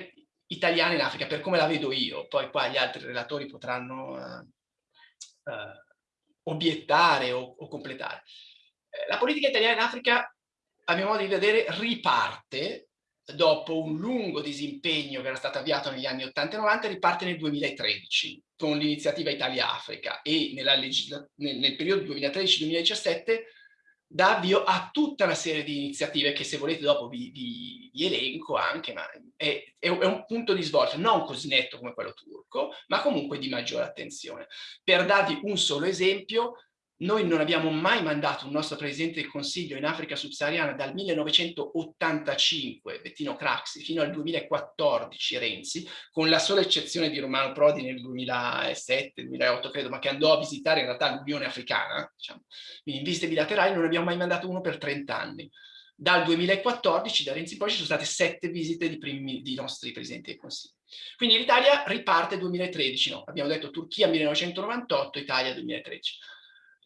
italiana in Africa, per come la vedo io, poi qua gli altri relatori potranno uh, uh, obiettare o, o completare. Eh, la politica italiana in Africa, a mio modo di vedere, riparte dopo un lungo disimpegno che era stato avviato negli anni 80 e 90, riparte nel 2013 con l'iniziativa Italia-Africa e nel, nel periodo 2013-2017 dà avvio a tutta una serie di iniziative che se volete dopo vi, vi, vi elenco anche, ma è, è, un punto di svolta non così netto come quello turco, ma comunque di maggiore attenzione. Per darvi un solo esempio, noi non abbiamo mai mandato un nostro Presidente del Consiglio in Africa subsahariana dal 1985, Bettino Craxi, fino al 2014, Renzi, con la sola eccezione di Romano Prodi nel 2007-2008, credo, ma che andò a visitare in realtà l'Unione Africana, diciamo. in visite bilaterali non abbiamo mai mandato uno per 30 anni. Dal 2014, da Renzi poi, ci sono state sette visite di, primi, di nostri Presidenti del Consiglio. Quindi l'Italia riparte 2013, no? Abbiamo detto Turchia 1998, Italia 2013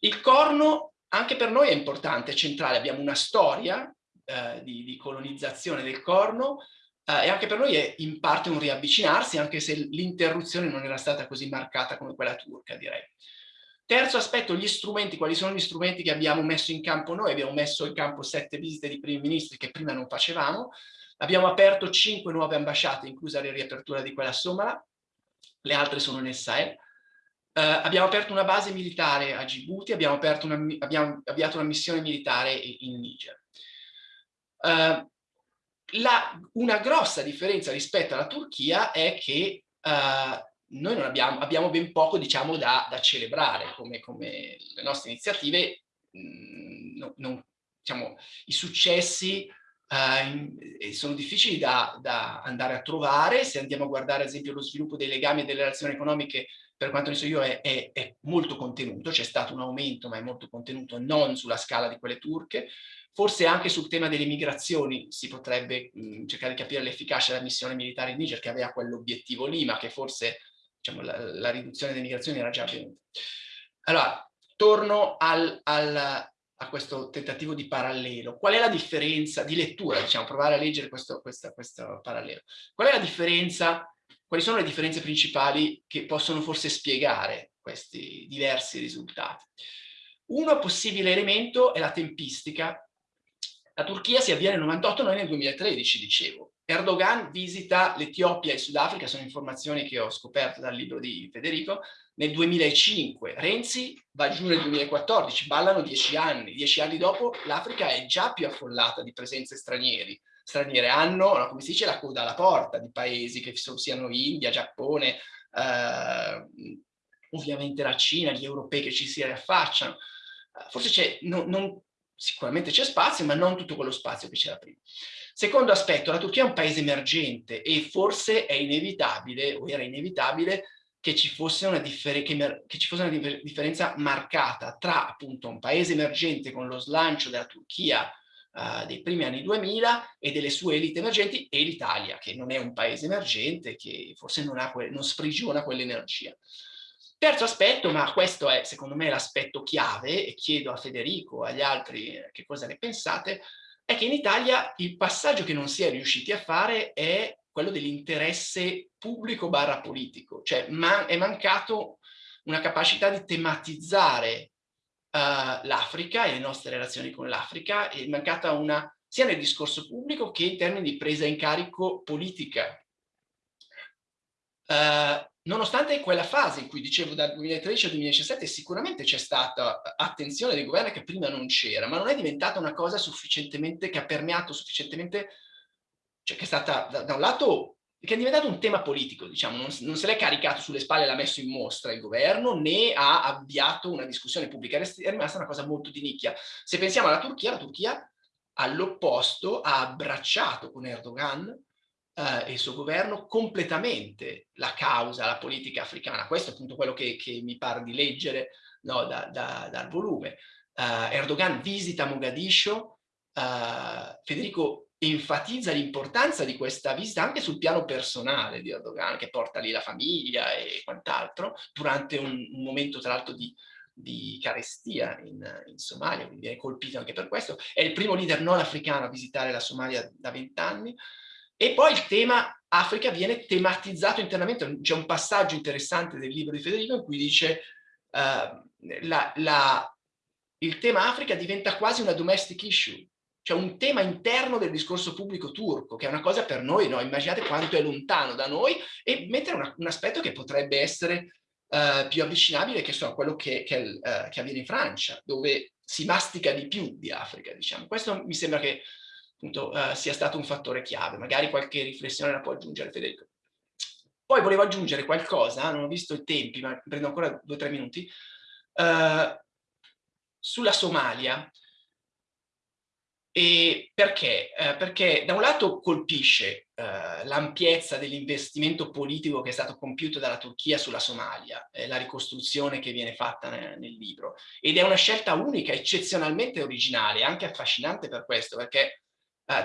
il corno anche per noi è importante, è centrale, abbiamo una storia eh, di, di, colonizzazione del corno eh, e anche per noi è in parte un riavvicinarsi, anche se l'interruzione non era stata così marcata come quella turca, direi. Terzo aspetto, gli strumenti, quali sono gli strumenti che abbiamo messo in campo noi? Abbiamo messo in campo sette visite di primi ministri che prima non facevamo, abbiamo aperto cinque nuove ambasciate, inclusa la riapertura di quella somala, le altre sono nel Sahel, Uh, abbiamo aperto una base militare a Djibouti, abbiamo, una, abbiamo avviato una missione militare in Niger. Uh, la, una grossa differenza rispetto alla Turchia è che uh, noi non abbiamo, abbiamo, ben poco diciamo, da, da celebrare come, come, le nostre iniziative, mh, mm, no, non, diciamo, i successi Uh, sono difficili da, da, andare a trovare, se andiamo a guardare ad esempio lo sviluppo dei legami e delle relazioni economiche per quanto ne so io, è, è, è molto contenuto, c'è stato un aumento, ma è molto contenuto, non sulla scala di quelle turche. Forse anche sul tema delle migrazioni si potrebbe mh, cercare di capire l'efficacia della missione militare in Niger, che aveva quell'obiettivo lì, ma che forse diciamo, la, la, riduzione delle migrazioni era già avvenuta. Allora, torno al, al, a questo tentativo di parallelo. Qual è la differenza di lettura, diciamo, provare a leggere questo, questo, questo parallelo? Qual è la differenza quali sono le differenze principali che possono forse spiegare questi diversi risultati? Uno possibile elemento è la tempistica. La Turchia si avvia nel 98, noi nel 2013, dicevo. Erdogan visita l'Etiopia e il Sudafrica, sono informazioni che ho scoperto dal libro di Federico, nel 2005. Renzi va giù nel 2014, ballano dieci anni. Dieci anni dopo l'Africa è già più affollata di presenze stranieri straniere hanno, no, come si dice, la coda alla porta di paesi che siano India, Giappone, eh, ovviamente la Cina, gli europei che ci si riaffacciano. Forse c'è, sicuramente c'è spazio, ma non tutto quello spazio che c'era prima. Secondo aspetto, la Turchia è un paese emergente e forse è inevitabile, o era inevitabile, che ci fosse una, differ che, ci fosse una differenza marcata tra appunto un paese emergente con lo slancio della Turchia uh, dei primi anni 2000 e delle sue elite emergenti e l'Italia, che non è un paese emergente, che forse non, ha non sprigiona quell'energia. Terzo aspetto, ma questo è secondo me l'aspetto chiave, e chiedo a Federico, agli altri eh, che cosa ne pensate, è che in Italia il passaggio che non si è riusciti a fare è quello dell'interesse pubblico barra politico, cioè man è mancato una capacità di tematizzare uh, l'Africa e le nostre relazioni con l'Africa, è mancata una sia nel discorso pubblico che in termini di presa in carico politica. Uh, nonostante quella fase in cui dicevo dal 2013 al 2017 sicuramente c'è stata attenzione del governo che prima non c'era, ma non è diventata una cosa sufficientemente, che ha permeato sufficientemente, cioè che è stata da, da un lato che è diventato un tema politico, diciamo, non, non se l'è caricato sulle spalle e l'ha messo in mostra il governo, né ha avviato una discussione pubblica, è rimasta una cosa molto di nicchia. Se pensiamo alla Turchia, la Turchia all'opposto ha abbracciato con Erdogan eh, il suo governo completamente la causa, la politica africana. Questo è appunto quello che, che mi pare di leggere no, da, da, dal volume. Uh, Erdogan visita Mogadiscio, uh, Federico enfatizza l'importanza di questa visita anche sul piano personale di Erdogan, che porta lì la famiglia e quant'altro, durante un, un momento tra l'altro di, di carestia in, in, Somalia, quindi viene colpito anche per questo. È il primo leader non africano a visitare la Somalia da vent'anni. E poi il tema Africa viene tematizzato internamente. C'è un passaggio interessante del libro di Federico in cui dice uh, la, la, il tema Africa diventa quasi una domestic issue, cioè un tema interno del discorso pubblico turco, che è una cosa per noi, no? immaginate quanto è lontano da noi, e mettere una, un aspetto che potrebbe essere uh, più avvicinabile che so, quello che, che, uh, che, avviene in Francia, dove si mastica di più di Africa, diciamo. Questo mi sembra che appunto, uh, sia stato un fattore chiave. Magari qualche riflessione la può aggiungere Federico. Poi volevo aggiungere qualcosa, non ho visto i tempi, ma prendo ancora due o tre minuti, sulla Somalia. E perché? Eh, perché da un lato colpisce eh, l'ampiezza dell'investimento politico che è stato compiuto dalla Turchia sulla Somalia, eh, la ricostruzione che viene fatta nel, nel, libro, ed è una scelta unica, eccezionalmente originale, anche affascinante per questo, perché eh,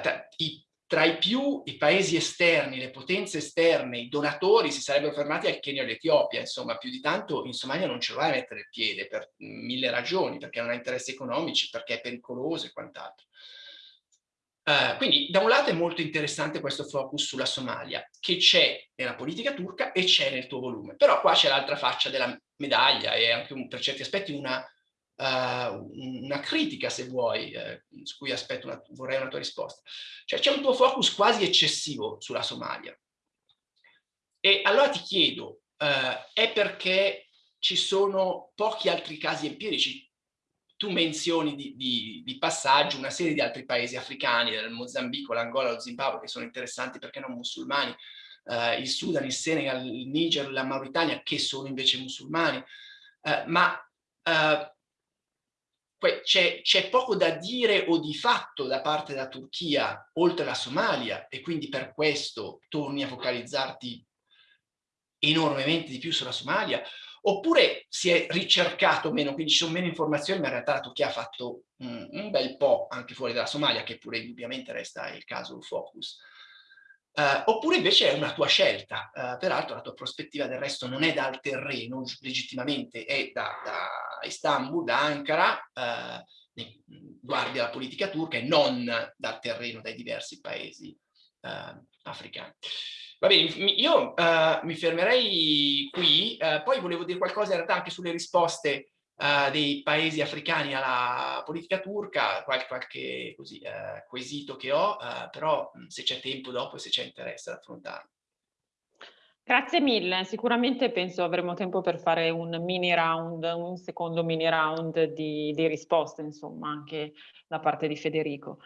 tra i, tra i più i paesi esterni, le potenze esterne, i donatori si sarebbero fermati al Kenya e all'Etiopia, insomma più di tanto in Somalia non ce lo vai a mettere il piede per mille ragioni, perché non ha interessi economici, perché è pericoloso e quant'altro. Uh, quindi da un lato è molto interessante questo focus sulla Somalia, che c'è nella politica turca e c'è nel tuo volume. Però qua c'è l'altra faccia della medaglia e anche un, per certi aspetti una, uh, una critica, se vuoi, eh, su cui aspetto una, vorrei una tua risposta. Cioè c'è un tuo focus quasi eccessivo sulla Somalia. E allora ti chiedo, uh, è perché ci sono pochi altri casi empirici tu menzioni di, di, di, passaggio una serie di altri paesi africani, il Mozambico, l'Angola, lo Zimbabwe, che sono interessanti perché non musulmani, eh, il Sudan, il Senegal, il Niger, la Mauritania, che sono invece musulmani, eh, ma eh, c'è poco da dire o di fatto da parte della Turchia, oltre la Somalia, e quindi per questo torni a focalizzarti enormemente di più sulla Somalia, oppure si è ricercato meno, quindi ci sono meno informazioni, ma in realtà la Turchia ha fatto un, un bel po' anche fuori dalla Somalia, che pure indubbiamente resta il caso focus. Uh, oppure invece è una tua scelta, uh, peraltro la tua prospettiva del resto non è dal terreno legittimamente, è da, da Istanbul, da Ankara, uh, guardi la politica turca e non dal terreno dai diversi paesi africani. Va bene, io uh, mi fermerei qui, uh, poi volevo dire qualcosa in realtà anche sulle risposte uh, dei paesi africani alla politica turca, qualche, qualche così, quesito che ho, però se c'è tempo dopo e se c'è interesse ad affrontarlo. Grazie mille, sicuramente penso avremo tempo per fare un mini round, un secondo mini round di, di risposte, insomma, anche da parte di Federico.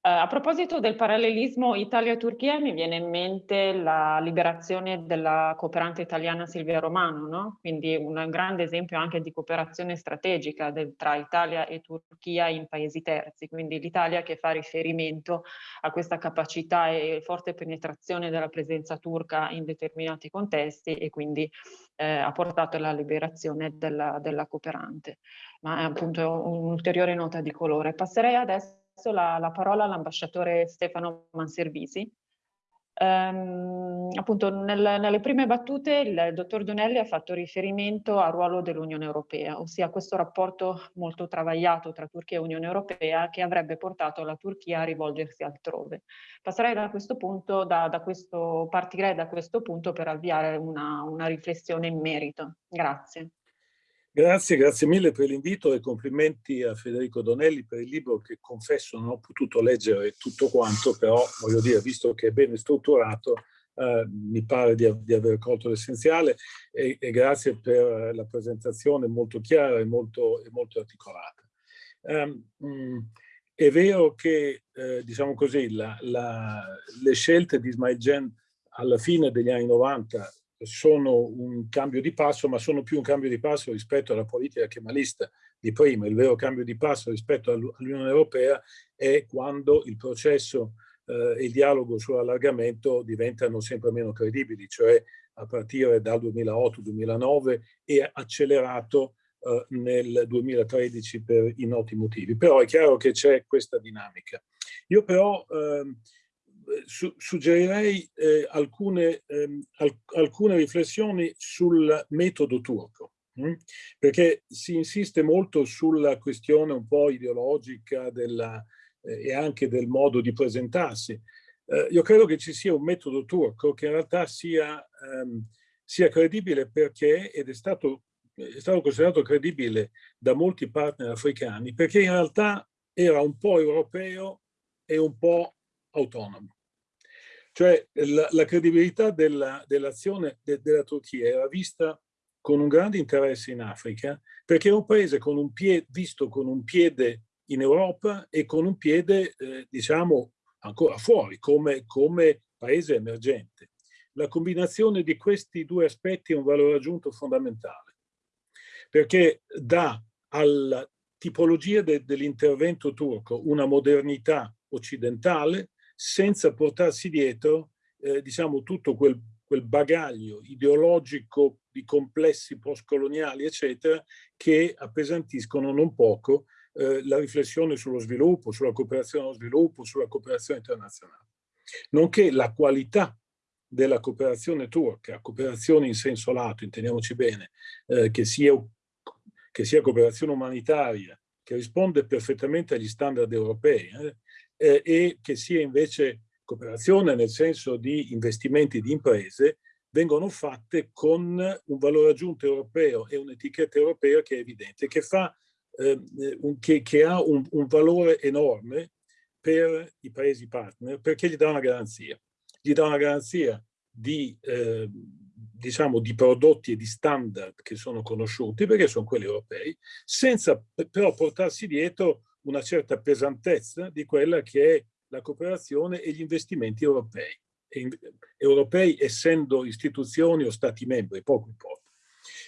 Uh, a proposito del parallelismo Italia-Turchia mi viene in mente la liberazione della cooperante italiana Silvia Romano, no? quindi un grande esempio anche di cooperazione strategica del, tra Italia e Turchia in paesi terzi, quindi l'Italia che fa riferimento a questa capacità e forte penetrazione della presenza turca in determinati contesti e quindi eh, ha portato alla liberazione della, della cooperante. Ma è appunto un'ulteriore nota di colore. Passerei adesso la, la parola all'ambasciatore Stefano Manservisi, Ehm, appunto nel, nelle prime battute il dottor Donelli ha fatto riferimento al ruolo dell'Unione Europea, ossia questo rapporto molto travagliato tra Turchia e Unione Europea che avrebbe portato la Turchia a rivolgersi altrove. Passerei da questo punto, da, da questo, partirei da questo punto per avviare una, una riflessione in merito. Grazie. Grazie, grazie mille per l'invito e complimenti a Federico Donelli per il libro che confesso non ho potuto leggere tutto quanto, però voglio dire, visto che è ben strutturato, eh, mi pare di, di, aver colto l'essenziale e, e, grazie per la presentazione molto chiara e molto, e molto articolata. Um, è vero che, eh, diciamo così, la, la, le scelte di Ismail Gen alla fine degli anni 90 sono un cambio di passo, ma sono più un cambio di passo rispetto alla politica kemalista di prima. Il vero cambio di passo rispetto all'Unione Europea è quando il processo eh, e il dialogo sull'allargamento diventano sempre meno credibili, cioè a partire dal 2008-2009 e accelerato eh, nel 2013 per i noti motivi. Però è chiaro che c'è questa dinamica. Io però eh, su, suggerirei eh, alcune, ehm, al, alcune, riflessioni sul metodo turco, hm? perché si insiste molto sulla questione un po' ideologica della, eh, e anche del modo di presentarsi. Eh, io credo che ci sia un metodo turco che in realtà sia, ehm, sia credibile perché, ed è stato, è stato considerato credibile da molti partner africani, perché in realtà era un po' europeo e un po' autonomo. Cioè la, la credibilità dell'azione dell de, della Turchia era vista con un grande interesse in Africa perché è un paese con un piede, visto con un piede in Europa e con un piede, eh, diciamo, ancora fuori come, come paese emergente. La combinazione di questi due aspetti è un valore aggiunto fondamentale perché dà alla tipologia de, dell'intervento turco una modernità occidentale senza portarsi dietro eh, diciamo, tutto quel, quel, bagaglio ideologico di complessi postcoloniali, eccetera, che appesantiscono non poco eh, la riflessione sullo sviluppo, sulla cooperazione allo sviluppo, sulla cooperazione internazionale. Nonché la qualità della cooperazione turca, cooperazione in senso lato, intendiamoci bene, eh, che, sia, che sia cooperazione umanitaria, che risponde perfettamente agli standard europei, eh, eh, e che sia invece cooperazione nel senso di investimenti di imprese, vengono fatte con un valore aggiunto europeo e un'etichetta europea che è evidente, che, fa, eh, un, che, che ha un, un, valore enorme per i paesi partner, perché gli dà una garanzia. Gli dà una garanzia di, eh, diciamo, di prodotti e di standard che sono conosciuti, perché sono quelli europei, senza però portarsi dietro una certa pesantezza di quella che è la cooperazione e gli investimenti europei. E, europei essendo istituzioni o stati membri, poco importa.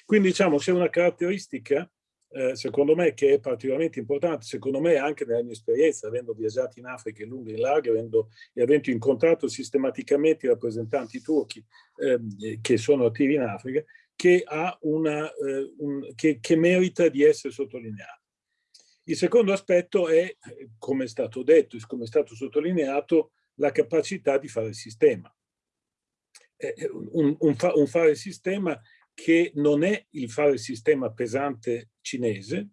Quindi diciamo c'è una caratteristica eh, secondo me che è particolarmente importante, secondo me anche nella mia esperienza, avendo viaggiato in Africa in lungo e in largo avendo, e avendo incontrato sistematicamente i rappresentanti turchi eh, che sono attivi in Africa, che, una, eh, un, che, che merita di essere sottolineato. Il secondo aspetto è, come è stato detto e come è stato sottolineato, la capacità di fare il sistema. Un, un, un fare il sistema che non è il fare il sistema pesante cinese,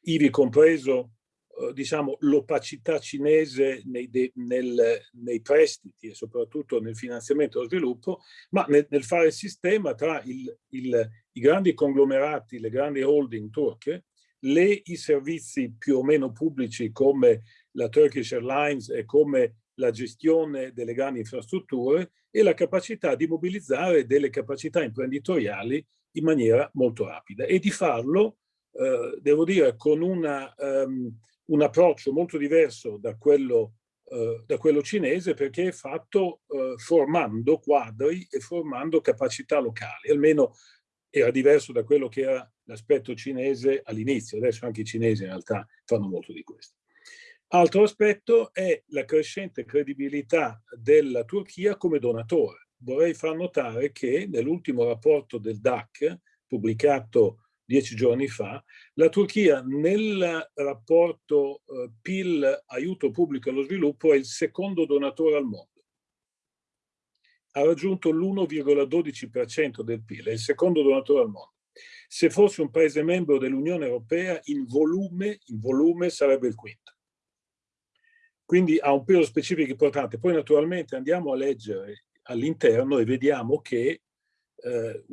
ivi compreso eh, diciamo, l'opacità cinese nei, de, nel, nei, prestiti e soprattutto nel finanziamento dello sviluppo, ma nel, nel fare il sistema tra il, il, i grandi conglomerati, le grandi holding turche, le, i servizi più o meno pubblici come la Turkish Airlines e come la gestione delle grandi infrastrutture e la capacità di mobilizzare delle capacità imprenditoriali in maniera molto rapida. E di farlo, eh, devo dire, con una, um, un approccio molto diverso da quello, uh, da quello cinese perché è fatto uh, formando quadri e formando capacità locali, almeno era diverso da quello che era l'aspetto cinese all'inizio, adesso anche i cinesi in realtà fanno molto di questo. Altro aspetto è la crescente credibilità della Turchia come donatore. Vorrei far notare che nell'ultimo rapporto del DAC, pubblicato dieci giorni fa, la Turchia nel rapporto eh, PIL aiuto pubblico allo sviluppo è il secondo donatore al mondo. ha raggiunto l'1,12% del PIL, è il secondo donatore al mondo. Se fosse un paese membro dell'Unione Europea, in volume, in volume sarebbe il quinto. Quindi ha un peso specifico importante. Poi naturalmente andiamo a leggere all'interno e vediamo che eh,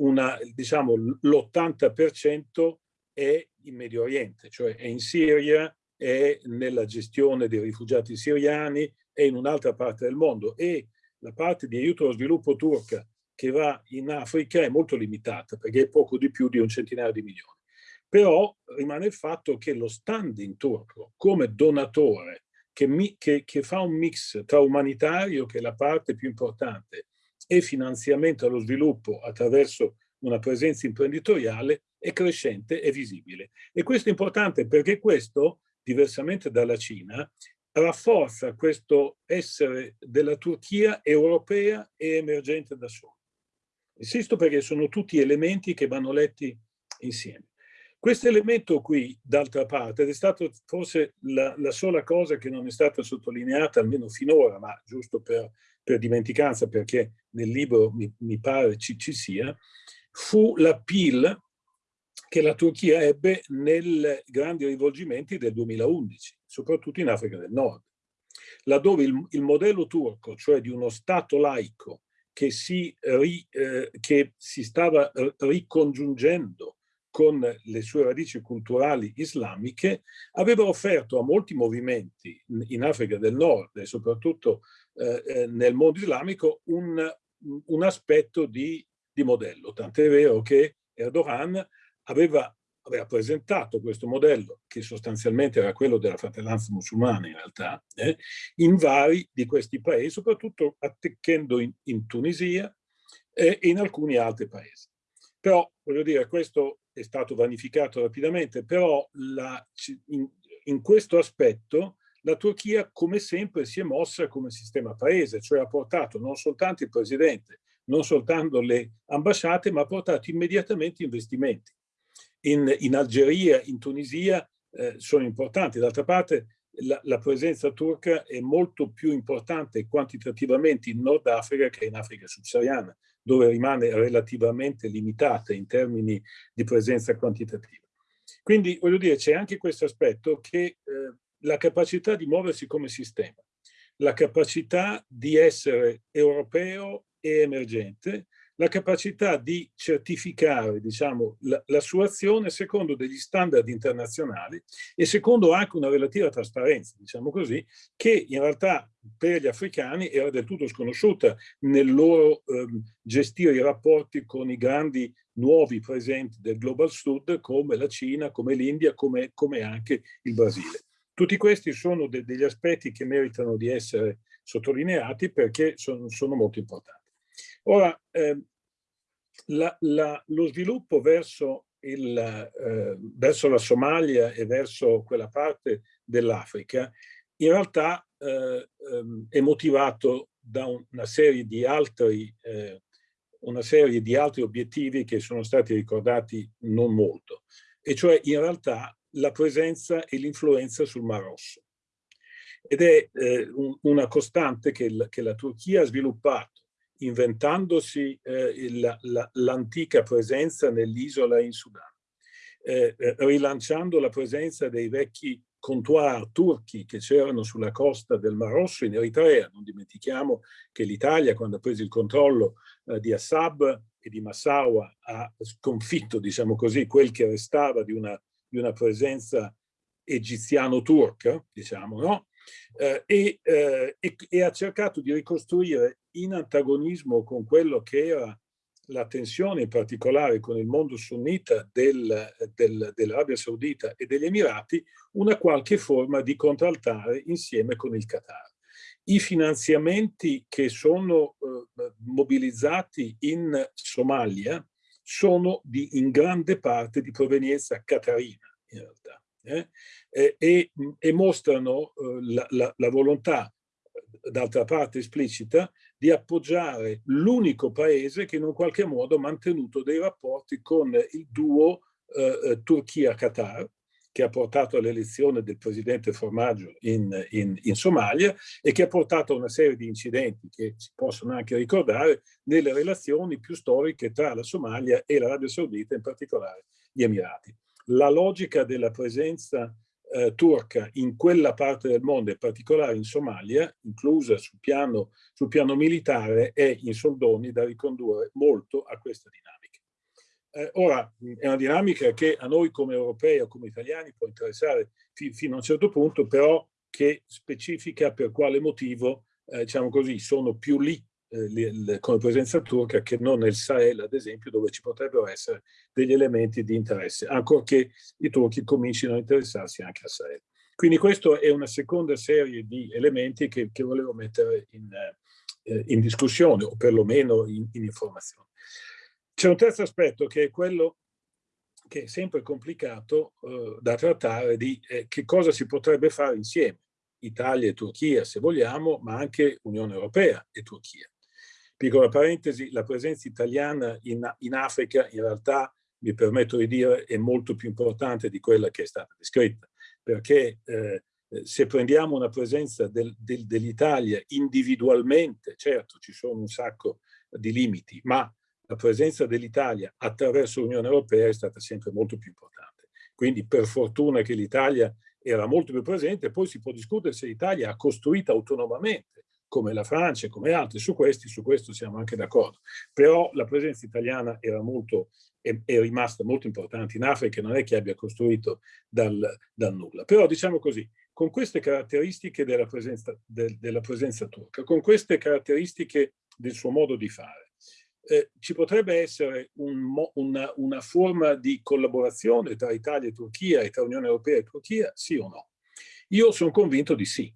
diciamo, l'80% è in Medio Oriente, cioè è in Siria, è nella gestione dei rifugiati siriani, è in un'altra parte del mondo e la parte di aiuto allo sviluppo turca che va in Africa è molto limitata perché è poco di più di un centinaio di milioni. Però rimane il fatto che lo standing turco come donatore che, mi, che, che fa un mix tra umanitario, che è la parte più importante, e finanziamento allo sviluppo attraverso una presenza imprenditoriale è crescente e visibile. E questo è importante perché questo, diversamente dalla Cina, rafforza questo essere della Turchia europea e emergente da sola. Insisto perché sono tutti elementi che vanno letti insieme. Questo elemento qui, d'altra parte, ed è stata forse la, la, sola cosa che non è stata sottolineata, almeno finora, ma giusto per, per dimenticanza, perché nel libro mi, mi pare ci, ci sia, fu la PIL che la Turchia ebbe nei grandi rivolgimenti del 2011, soprattutto in Africa del Nord, laddove il, il modello turco, cioè di uno Stato laico che si, ri, eh, che si stava ricongiungendo con le sue radici culturali islamiche, aveva offerto a molti movimenti in Africa del Nord e soprattutto eh, eh nel mondo islamico un, un aspetto di, di modello. Tant'è vero che Erdogan aveva, aveva, presentato questo modello, che sostanzialmente era quello della fratellanza musulmana in realtà, eh, in vari di questi paesi, soprattutto attecchendo in, in Tunisia e in alcuni altri paesi. Però, voglio dire, questo è stato vanificato rapidamente, però la, in, in questo aspetto la Turchia come sempre si è mossa come sistema paese, cioè ha portato non soltanto il presidente, non soltanto le ambasciate, ma ha portato immediatamente investimenti. In, in Algeria, in Tunisia eh, sono importanti. D'altra parte la, la, presenza turca è molto più importante quantitativamente in Nord Africa che in Africa subsahariana, dove rimane relativamente limitata in termini di presenza quantitativa. Quindi, voglio dire, c'è anche questo aspetto che eh, la capacità di muoversi come sistema, la capacità di essere europeo e emergente, la capacità di certificare diciamo, la, la, sua azione secondo degli standard internazionali e secondo anche una relativa trasparenza, diciamo così, che in realtà per gli africani era del tutto sconosciuta nel loro ehm, gestire i rapporti con i grandi nuovi presenti del Global Sud come la Cina, come l'India, come, come, anche il Brasile. Tutti questi sono de degli aspetti che meritano di essere sottolineati perché sono, sono molto importanti. Ora, eh, la, la, lo sviluppo verso, il, eh, verso, la Somalia e verso quella parte dell'Africa in realtà eh, ehm, è motivato da una serie, di altri, eh, una serie di altri obiettivi che sono stati ricordati non molto, e cioè in realtà la presenza e l'influenza sul Mar Rosso. Ed è eh, un, una costante che, il, che la Turchia ha sviluppato inventandosi eh, l'antica presenza nell'isola in Sudan, eh, eh, rilanciando la presenza dei vecchi comptoir turchi che c'erano sulla costa del Mar Rosso in Eritrea. Non dimentichiamo che l'Italia, quando ha preso il controllo eh, di Assab e di Massawa, ha sconfitto, diciamo così, quel che restava di una, di una presenza egiziano-turca, diciamo, no? Eh, e, eh, e, e, ha cercato di ricostruire in antagonismo con quello che era la tensione in particolare con il mondo sunnita del, del, dell'Arabia Saudita e degli Emirati, una qualche forma di contraltare insieme con il Qatar. I finanziamenti che sono eh, mobilizzati in Somalia sono di, in grande parte di provenienza qatarina, in realtà eh, e, e, mostrano eh, la, la, la volontà, d'altra parte esplicita, di appoggiare l'unico paese che in un qualche modo ha mantenuto dei rapporti con il duo eh, eh Turchia-Qatar che ha portato all'elezione del presidente Formaggio in, in, in, Somalia e che ha portato a una serie di incidenti che si possono anche ricordare nelle relazioni più storiche tra la Somalia e l'Arabia Saudita, in particolare gli Emirati. La logica della presenza eh, turca in quella parte del mondo, in particolare in Somalia, inclusa sul piano, sul piano militare, è in soldoni da ricondurre molto a questa dinamica. Eh, ora, è una dinamica che a noi come europei o come italiani può interessare fi fino a un certo punto, però che specifica per quale motivo, eh, diciamo così, sono più lì eh, come presenza turca che non nel Sahel, ad esempio, dove ci potrebbero essere degli elementi di interesse, ancorché i turchi comincino a interessarsi anche al Sahel. Quindi questa è una seconda serie di elementi che, che volevo mettere in, eh, in, discussione, o perlomeno in, in informazione. C'è un terzo aspetto che è quello che è sempre complicato eh, da trattare di eh, che cosa si potrebbe fare insieme, Italia e Turchia se vogliamo, ma anche Unione Europea e Turchia. Piccola parentesi, la presenza italiana in, in Africa in realtà, mi permetto di dire, è molto più importante di quella che è stata descritta, perché eh, se prendiamo una presenza del, del, dell'Italia individualmente, certo ci sono un sacco di limiti, ma la presenza dell'Italia attraverso l'Unione Europea è stata sempre molto più importante. Quindi per fortuna che l'Italia era molto più presente, poi si può discutere se l'Italia ha costruito autonomamente, come la Francia e come altri, su, questi, su questo siamo anche d'accordo. Però la presenza italiana era molto, è, è, rimasta molto importante in Africa, non è che abbia costruito dal, dal nulla. Però diciamo così, con queste caratteristiche della presenza, de, della presenza turca, con queste caratteristiche del suo modo di fare, eh, ci potrebbe essere un, una, una, forma di collaborazione tra Italia e Turchia e tra Unione Europea e Turchia, sì o no? Io sono convinto di sì.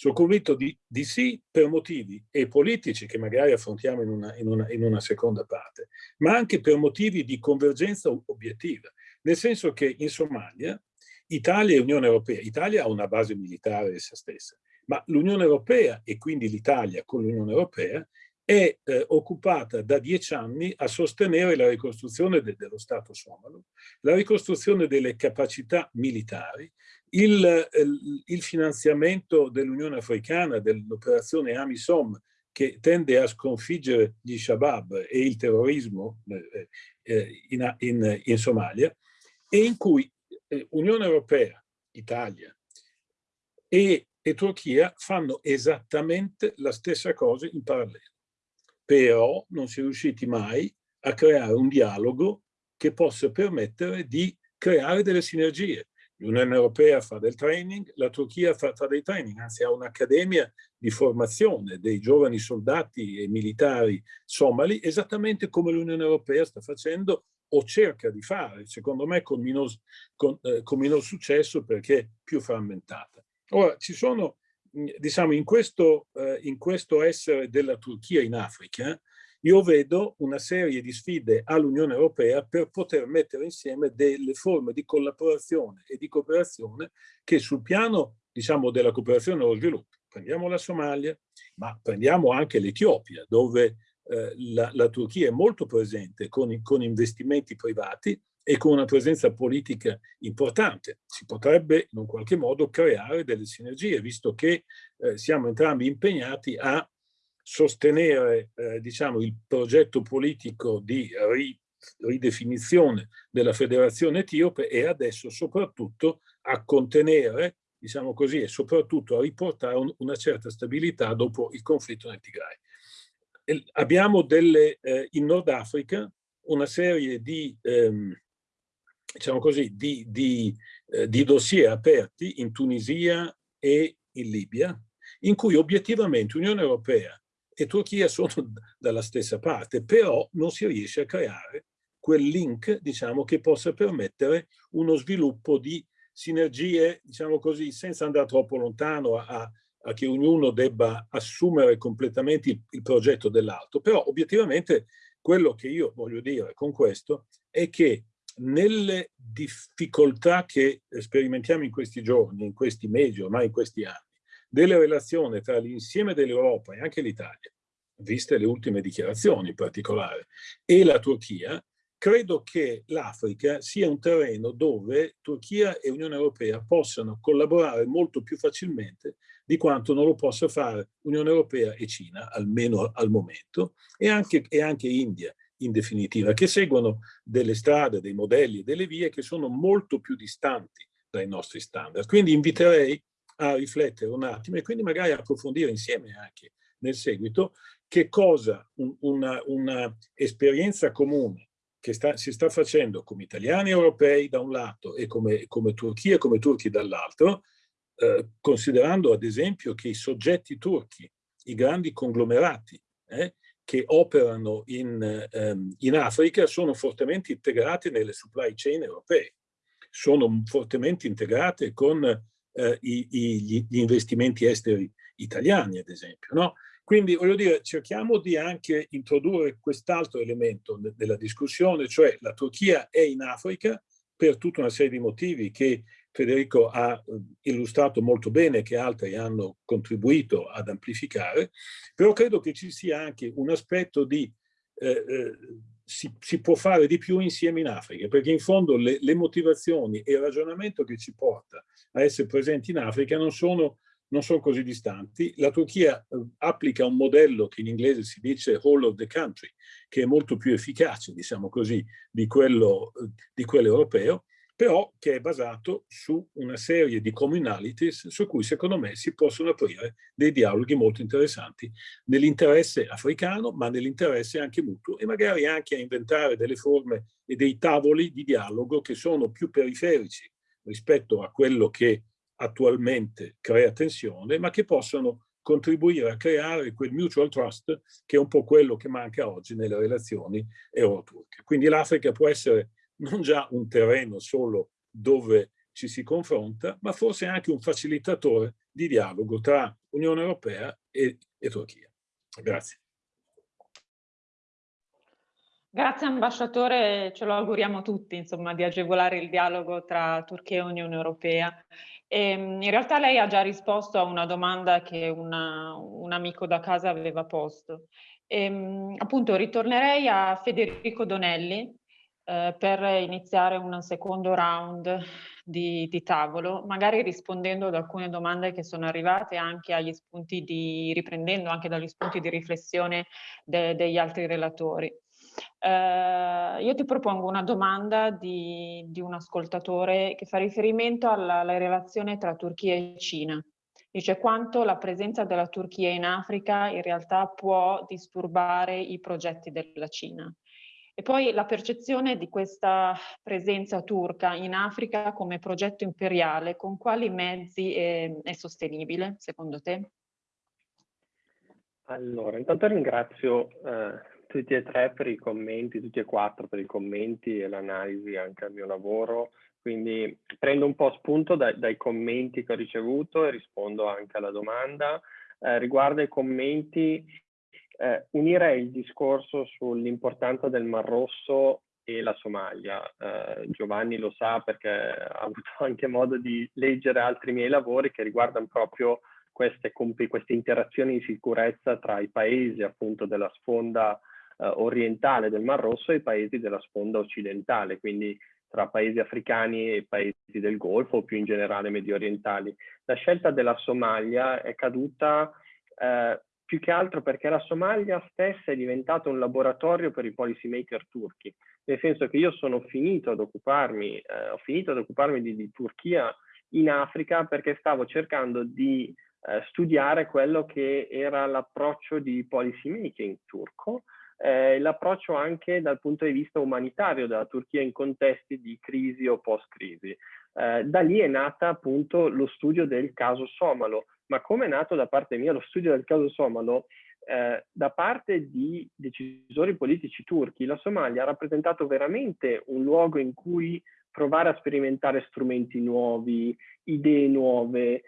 Sono convinto di, di sì per motivi e politici che magari affrontiamo in una, in, una, in una seconda parte, ma anche per motivi di convergenza obiettiva. Nel senso che in Somalia Italia e Unione Europea, Italia ha una base militare essa stessa, ma l'Unione Europea e quindi l'Italia con l'Unione Europea è eh, occupata da dieci anni a sostenere la ricostruzione de dello Stato somalo, la ricostruzione delle capacità militari, il, eh, il finanziamento dell'Unione Africana, dell'operazione AMISOM, che tende a sconfiggere gli Shabab e il terrorismo eh, eh in, in, in, Somalia, e in cui eh, Unione Europea, Italia e, e Turchia fanno esattamente la stessa cosa in parallelo però non si è riusciti mai a creare un dialogo che possa permettere di creare delle sinergie. L'Unione Europea fa del training, la Turchia fa, fa dei training, anzi ha un'accademia di formazione dei giovani soldati e militari somali, esattamente come l'Unione Europea sta facendo o cerca di fare, secondo me con minor, con, eh, con minor successo perché più frammentata. Ora, ci sono diciamo, in questo, eh, in questo essere della Turchia in Africa, io vedo una serie di sfide all'Unione Europea per poter mettere insieme delle forme di collaborazione e di cooperazione che sul piano, diciamo, della cooperazione allo sviluppo, prendiamo la Somalia, ma prendiamo anche l'Etiopia, dove eh, la, la, Turchia è molto presente con, con investimenti privati e con una presenza politica importante. Si potrebbe in un qualche modo creare delle sinergie, visto che eh, siamo entrambi impegnati a sostenere eh, diciamo, il progetto politico di ri, ridefinizione della federazione etiope e adesso soprattutto a contenere, diciamo così, e soprattutto a riportare un, una certa stabilità dopo il conflitto nel Tigray. Abbiamo delle, eh, in Nord Africa una serie di ehm, diciamo così, di, di, eh, di dossier aperti in Tunisia e in Libia, in cui obiettivamente Unione Europea e Turchia sono dalla stessa parte, però non si riesce a creare quel link, diciamo, che possa permettere uno sviluppo di sinergie, diciamo così, senza andare troppo lontano a, a che ognuno debba assumere completamente il, il progetto dell'altro. Però obiettivamente quello che io voglio dire con questo è che nelle difficoltà che sperimentiamo in questi giorni, in questi mesi, ormai in questi anni, delle relazioni tra l'insieme dell'Europa e anche l'Italia, viste le ultime dichiarazioni in particolare, e la Turchia, credo che l'Africa sia un terreno dove Turchia e Unione Europea possano collaborare molto più facilmente di quanto non lo possa fare Unione Europea e Cina, almeno al momento, e anche, e anche India in definitiva, che seguono delle strade, dei modelli e delle vie che sono molto più distanti dai nostri standard. Quindi inviterei a riflettere un attimo e quindi magari approfondire insieme anche nel seguito che cosa una, una esperienza comune che sta, si sta facendo come italiani europei da un lato e come, come Turchia e come turchi dall'altro, eh, considerando ad esempio che i soggetti turchi, i grandi conglomerati eh, che operano in, ehm, in, Africa sono fortemente integrati nelle supply chain europee, sono fortemente integrate con eh, i, i, gli investimenti esteri italiani, ad esempio. No? Quindi voglio dire, cerchiamo di anche introdurre quest'altro elemento della discussione, cioè la Turchia è in Africa per tutta una serie di motivi che Federico ha eh, illustrato molto bene, che altri hanno contribuito ad amplificare, però credo che ci sia anche un aspetto di eh, eh, si, si, può fare di più insieme in Africa, perché in fondo le, le motivazioni e il ragionamento che ci porta a essere presenti in Africa non sono non sono così distanti. La Turchia eh, applica un modello che in inglese si dice whole of the country, che è molto più efficace, diciamo così, di quello, eh, di quello europeo, però che è basato su una serie di communalities su cui secondo me si possono aprire dei dialoghi molto interessanti nell'interesse africano ma nell'interesse anche mutuo e magari anche a inventare delle forme e dei tavoli di dialogo che sono più periferici rispetto a quello che attualmente crea tensione, ma che possono contribuire a creare quel mutual trust che è un po' quello che manca oggi nelle relazioni euro-turche. Quindi l'Africa può essere non già un terreno solo dove ci si confronta, ma forse anche un facilitatore di dialogo tra Unione Europea e, e Turchia. Grazie. Grazie ambasciatore, ce lo auguriamo tutti, insomma, di agevolare il dialogo tra Turchia e Unione Europea. E, ehm, in realtà lei ha già risposto a una domanda che una, un amico da casa aveva posto. E, ehm, appunto, ritornerei a Federico Donelli eh, per iniziare un secondo round di, di, tavolo, magari rispondendo ad alcune domande che sono arrivate anche agli spunti di, riprendendo anche dagli spunti di riflessione de, degli altri relatori. Eh, io ti propongo una domanda di, di, un ascoltatore che fa riferimento alla, alla relazione tra Turchia e Cina. Dice quanto la presenza della Turchia in Africa in realtà può disturbare i progetti della Cina. E poi la percezione di questa presenza turca in Africa come progetto imperiale, con quali mezzi è, è sostenibile secondo te? Allora, intanto ringrazio eh, tutti e tre per i commenti, tutti e quattro per i commenti e l'analisi anche al mio lavoro. Quindi prendo un po' spunto dai, dai commenti che ho ricevuto e rispondo anche alla domanda. Eh, riguardo ai commenti, eh, unirei il discorso sull'importanza del Mar Rosso e la Somalia. Eh, Giovanni lo sa perché ha avuto anche modo di leggere altri miei lavori che riguardano proprio queste, queste interazioni di sicurezza tra i paesi appunto della sponda eh, orientale del Mar Rosso e i paesi della sponda occidentale, quindi tra paesi africani e paesi del Golfo o più in generale medio orientali. La scelta della Somalia è caduta eh, più che altro perché la Somalia stessa è diventata un laboratorio per i policy maker turchi, nel senso che io sono finito ad occuparmi, eh, ho finito ad occuparmi di, di, Turchia in Africa perché stavo cercando di eh, studiare quello che era l'approccio di policy making turco, eh, l'approccio anche dal punto di vista umanitario della Turchia in contesti di crisi o post-crisi. Eh, da lì è nata appunto lo studio del caso somalo, ma come è nato da parte mia lo studio del caso somalo, eh, da parte di decisori politici turchi, la Somalia ha rappresentato veramente un luogo in cui provare a sperimentare strumenti nuovi, idee nuove.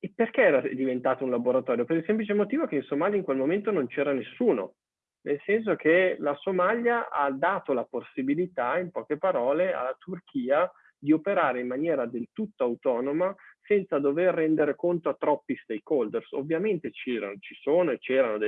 E perché era diventato un laboratorio? Per il semplice motivo che in Somalia in quel momento non c'era nessuno nel senso che la Somalia ha dato la possibilità, in poche parole, alla Turchia di operare in maniera del tutto autonoma senza dover rendere conto a troppi stakeholders. Ovviamente ci sono e c'erano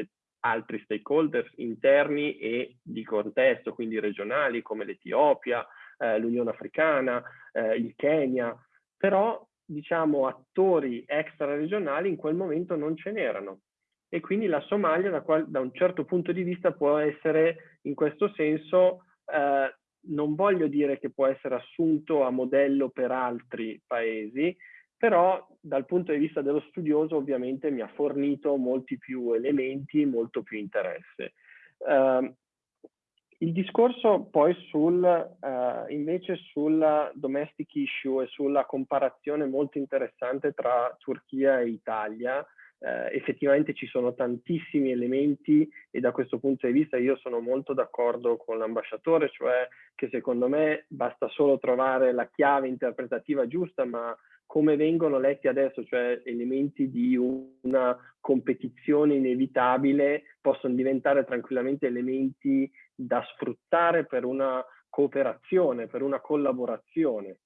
altri stakeholders interni e di contesto, quindi regionali come l'Etiopia, eh, l'Unione Africana, eh, il Kenya, però diciamo attori extra-regionali in quel momento non ce n'erano. E quindi la Somalia da, da, un certo punto di vista può essere in questo senso, eh, non voglio dire che può essere assunto a modello per altri paesi, però dal punto di vista dello studioso ovviamente mi ha fornito molti più elementi, molto più interesse. Uh, il discorso poi sul, uh, invece sulla domestic issue e sulla comparazione molto interessante tra Turchia e Italia, uh, effettivamente ci sono tantissimi elementi e da questo punto di vista io sono molto d'accordo con l'ambasciatore, cioè che secondo me basta solo trovare la chiave interpretativa giusta, ma come vengono letti adesso, cioè elementi di una competizione inevitabile, possono diventare tranquillamente elementi da sfruttare per una cooperazione, per una collaborazione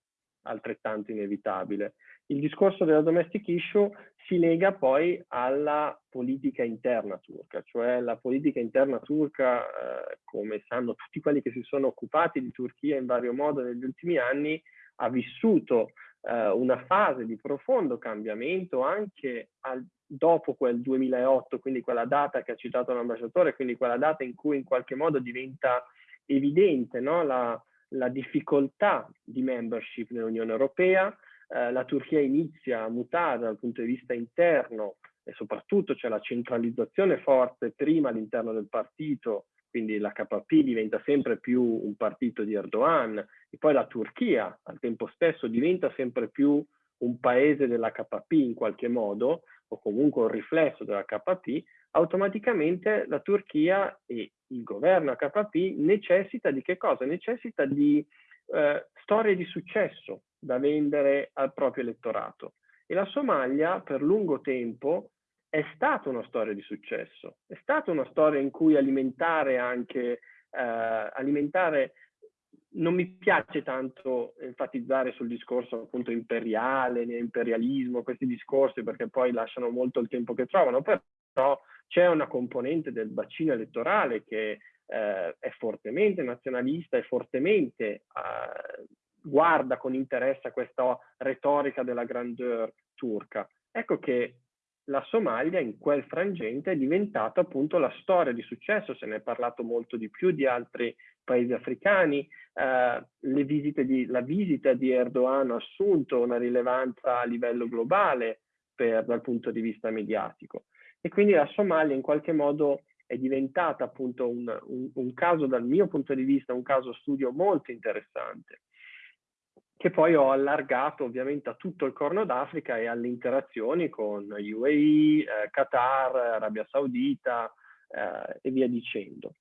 altrettanto inevitabile. Il discorso della domestic issue si lega poi alla politica interna turca, cioè la politica interna turca, eh, come sanno tutti quelli che si sono occupati di Turchia in vario modo negli ultimi anni, ha vissuto eh, una fase di profondo cambiamento anche al, dopo quel 2008, quindi quella data che ha citato l'ambasciatore, quindi quella data in cui in qualche modo diventa evidente no? la, la, difficoltà di membership nell'Unione Europea, eh, la Turchia inizia a mutare dal punto di vista interno e soprattutto c'è la centralizzazione forte prima all'interno del partito quindi l'HP diventa sempre più un partito di Erdogan e poi la Turchia al tempo stesso diventa sempre più un paese dell'HP in qualche modo o comunque un riflesso dell'HP, automaticamente la Turchia e il governo HP necessita di che cosa? Necessita di eh, storie di successo da vendere al proprio elettorato. E la Somalia per lungo tempo è stata una storia di successo, è stata una storia in cui alimentare anche, eh, alimentare, non mi piace tanto enfatizzare sul discorso appunto imperiale, imperialismo, questi discorsi perché poi lasciano molto il tempo che trovano, però c'è una componente del bacino elettorale che eh, è fortemente nazionalista e fortemente eh, guarda con interesse a questa retorica della grandeur turca. Ecco che la Somalia in quel frangente è diventata appunto la storia di successo, se ne è parlato molto di più di altri paesi africani, eh, di, la visita di Erdogan ha assunto una rilevanza a livello globale per, dal punto di vista mediatico e quindi la Somalia in qualche modo è diventata appunto un, un, un caso dal mio punto di vista, un caso studio molto interessante che poi ho allargato ovviamente a tutto il Corno d'Africa e alle interazioni con UAE, eh, Qatar, Arabia Saudita eh, e via dicendo.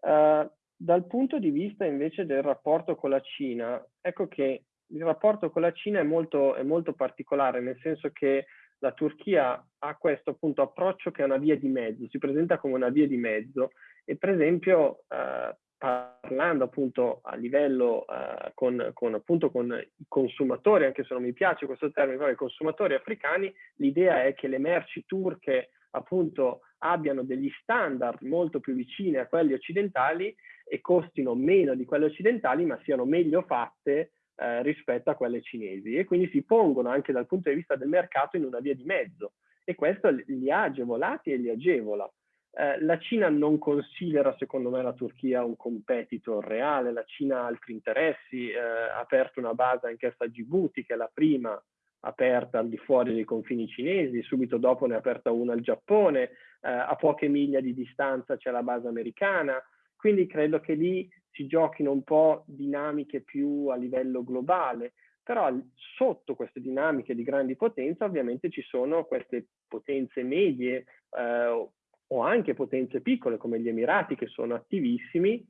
Uh, dal punto di vista invece del rapporto con la Cina, ecco che il rapporto con la Cina è molto, è molto particolare, nel senso che la Turchia ha questo appunto approccio che è una via di mezzo, si presenta come una via di mezzo e per esempio eh, parlando appunto a livello uh, con, con, appunto con i consumatori, anche se non mi piace questo termine, però i consumatori africani, l'idea è che le merci turche appunto abbiano degli standard molto più vicini a quelli occidentali e costino meno di quelli occidentali, ma siano meglio fatte eh, rispetto a quelle cinesi e quindi si pongono anche dal punto di vista del mercato in una via di mezzo e questo li ha agevolati e li agevola. Eh, la Cina non considera, secondo me, la Turchia un competitor reale, la Cina ha altri interessi, eh, ha aperto una base anch'essa a Djibouti, che è la prima aperta al di fuori dei confini cinesi, subito dopo ne ha aperta una al Giappone, eh, a poche miglia di distanza c'è la base americana, quindi credo che lì si giochino un po' dinamiche più a livello globale, però sotto queste dinamiche di grandi potenze ovviamente ci sono queste potenze medie eh, o anche potenze piccole come gli Emirati che sono attivissimi,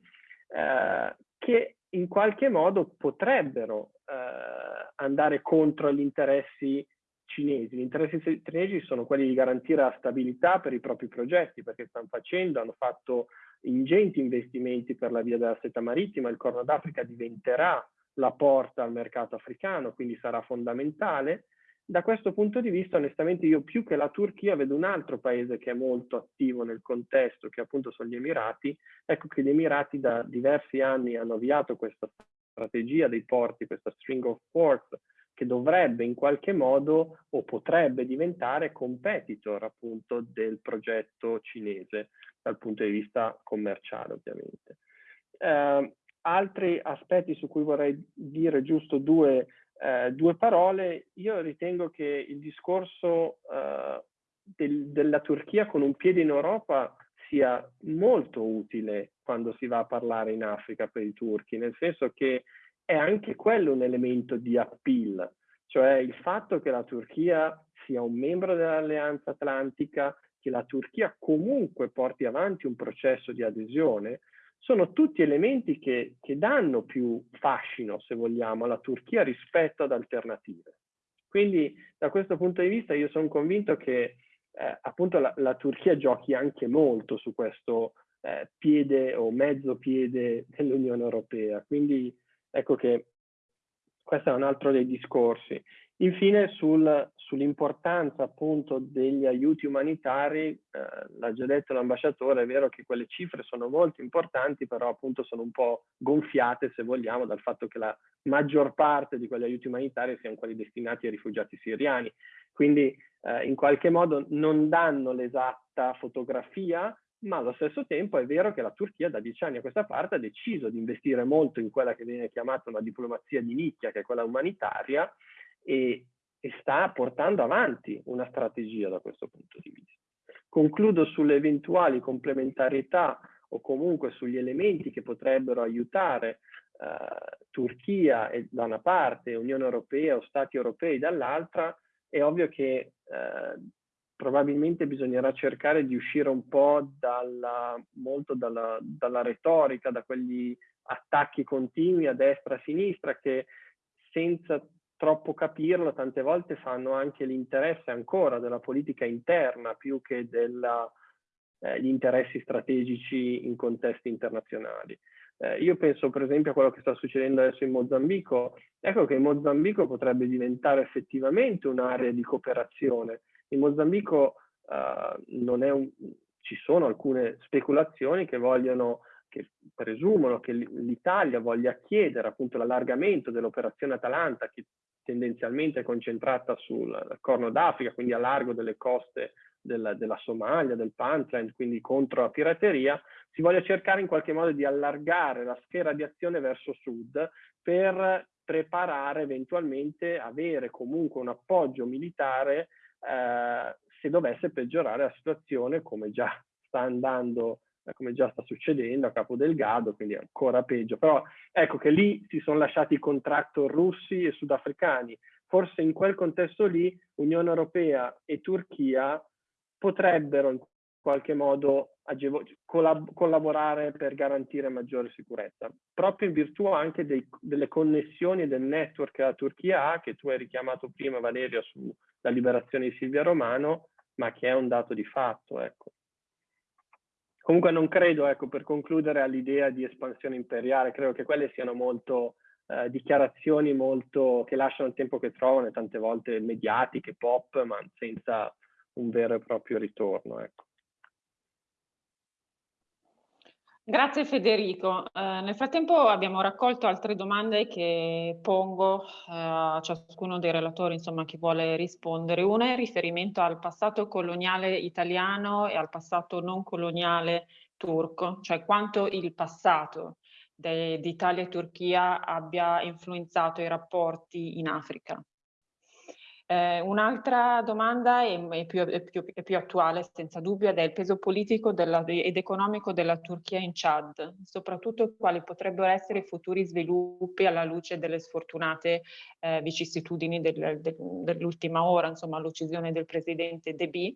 eh, che in qualche modo potrebbero eh, andare contro gli interessi cinesi. Gli interessi cinesi sono quelli di garantire la stabilità per i propri progetti, perché stanno facendo, hanno fatto ingenti investimenti per la via della seta marittima, il Corno d'Africa diventerà la porta al mercato africano, quindi sarà fondamentale, da questo punto di vista, onestamente, io più che la Turchia vedo un altro paese che è molto attivo nel contesto, che appunto sono gli Emirati. Ecco che gli Emirati da diversi anni hanno avviato questa strategia dei porti, questa string of ports, che dovrebbe in qualche modo o potrebbe diventare competitor appunto del progetto cinese dal punto di vista commerciale ovviamente. Eh, altri aspetti su cui vorrei dire giusto due eh, due parole, io ritengo che il discorso eh, del, della Turchia con un piede in Europa sia molto utile quando si va a parlare in Africa per i turchi, nel senso che è anche quello un elemento di appeal, cioè il fatto che la Turchia sia un membro dell'Alleanza Atlantica, che la Turchia comunque porti avanti un processo di adesione, sono tutti elementi che, che danno più fascino, se vogliamo, alla Turchia rispetto ad alternative. Quindi da questo punto di vista io sono convinto che eh, appunto la, la, Turchia giochi anche molto su questo eh, piede o mezzo piede dell'Unione Europea. Quindi ecco che questo è un altro dei discorsi. Infine sul, sull'importanza appunto degli aiuti umanitari, eh, l'ha già detto l'ambasciatore, è vero che quelle cifre sono molto importanti, però appunto sono un po' gonfiate se vogliamo dal fatto che la maggior parte di quegli aiuti umanitari siano quelli destinati ai rifugiati siriani. Quindi eh, in qualche modo non danno l'esatta fotografia, ma allo stesso tempo è vero che la Turchia da dieci anni a questa parte ha deciso di investire molto in quella che viene chiamata una diplomazia di nicchia, che è quella umanitaria, e, e sta portando avanti una strategia da questo punto di vista. Concludo sulle eventuali complementarietà o comunque sugli elementi che potrebbero aiutare eh, Turchia da una parte, Unione Europea o Stati europei dall'altra, è ovvio che eh, probabilmente bisognerà cercare di uscire un po' dalla, molto dalla, dalla retorica, da quegli attacchi continui a destra e a sinistra che senza troppo capirlo, tante volte fanno anche l'interesse ancora della politica interna più che degli eh, interessi strategici in contesti internazionali. Eh, io penso per esempio a quello che sta succedendo adesso in Mozambico, ecco che Mozambico potrebbe diventare effettivamente un'area di cooperazione. In Mozambico eh, un, ci sono alcune speculazioni che vogliono che presumono che l'Italia voglia chiedere appunto l'allargamento dell'operazione Atalanta che tendenzialmente concentrata sul Corno d'Africa, quindi a largo delle coste della, della Somalia, del Puntland, quindi contro la pirateria, si voglia cercare in qualche modo di allargare la sfera di azione verso sud per preparare eventualmente, avere comunque un appoggio militare eh, se dovesse peggiorare la situazione come già sta andando come già sta succedendo a Capo Delgado, quindi ancora peggio. Però ecco che lì si sono lasciati i contractor russi e sudafricani. Forse in quel contesto lì Unione Europea e Turchia potrebbero in qualche modo collab collaborare per garantire maggiore sicurezza, proprio in virtù anche dei, delle connessioni e del network che la Turchia ha, che tu hai richiamato prima Valeria sulla liberazione di Silvia Romano, ma che è un dato di fatto. Ecco. Comunque non credo, ecco, per concludere all'idea di espansione imperiale, credo che quelle siano molto eh, dichiarazioni molto che lasciano il tempo che trovano e tante volte mediatiche, pop, ma senza un vero e proprio ritorno. Ecco. Grazie Federico. Eh, nel frattempo abbiamo raccolto altre domande che pongo eh, a ciascuno dei relatori, insomma, chi vuole rispondere. Una è in riferimento al passato coloniale italiano e al passato non coloniale turco, cioè quanto il passato di Italia e Turchia abbia influenzato i rapporti in Africa. Eh, Un'altra domanda è, è, più, è, più, è, più, attuale, senza dubbio, ed è il peso politico della, ed economico della Turchia in Chad, soprattutto quali potrebbero essere i futuri sviluppi alla luce delle sfortunate eh, vicissitudini del, del, dell'ultima ora, insomma l'uccisione del presidente Deby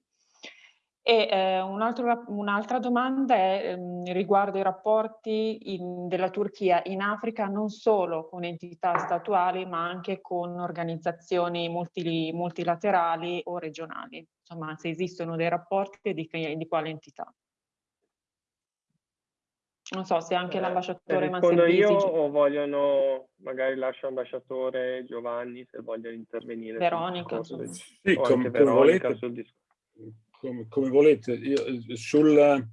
e eh, un'altra un domanda è, ehm, riguardo i rapporti in, della Turchia in Africa non solo con entità statuali ma anche con organizzazioni multi, multilaterali o regionali, insomma se esistono dei rapporti di, di quale entità. Non so se anche eh, l'ambasciatore Rispondo io o vogliono, magari lascio l'ambasciatore Giovanni se vogliono intervenire. Veronica. Sì, come, volete, come, come, volete. Io, sul,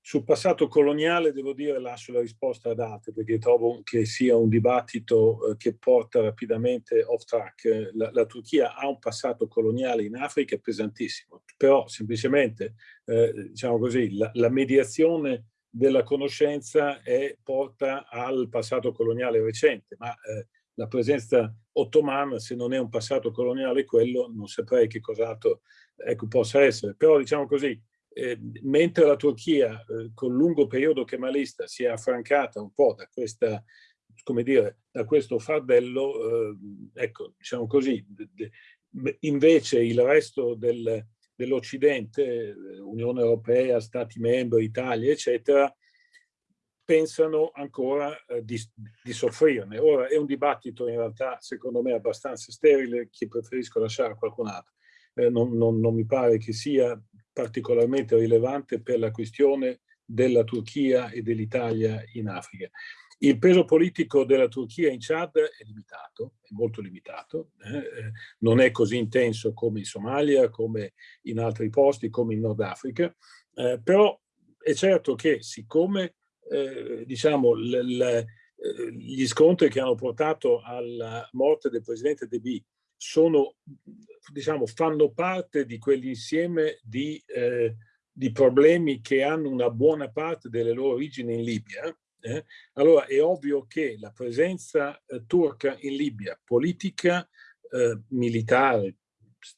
sul passato coloniale devo dire lascio la risposta ad altri perché trovo che sia un dibattito eh, che porta rapidamente off track. La, la, Turchia ha un passato coloniale in Africa pesantissimo, però semplicemente eh, diciamo così, la, la, mediazione della conoscenza è, porta al passato coloniale recente, ma eh, la presenza ottomana se non è un passato coloniale quello non saprei che cos'altro ecco, possa essere. Però diciamo così, eh, mentre la Turchia eh, col lungo periodo kemalista si è affrancata un po' da questa come dire, da questo fardello, eh, ecco, diciamo così, invece il resto del, dell'Occidente, Unione Europea, Stati membri, Italia, eccetera, pensano ancora eh, di, di, soffrirne. Ora è un dibattito in realtà, secondo me, abbastanza sterile, che preferisco lasciare a qualcun altro. Eh, non, non, non mi pare che sia particolarmente rilevante per la questione della Turchia e dell'Italia in Africa. Il peso politico della Turchia in Chad è limitato, è molto limitato, eh? eh non è così intenso come in Somalia, come in altri posti, come in Nord Africa, eh, però è certo che siccome eh, diciamo, eh, gli scontri che hanno portato alla morte del presidente Deby sono, diciamo, fanno parte di quell'insieme di, eh, di, problemi che hanno una buona parte delle loro origini in Libia. Eh? Allora è ovvio che la presenza eh, turca in Libia, politica, eh, militare,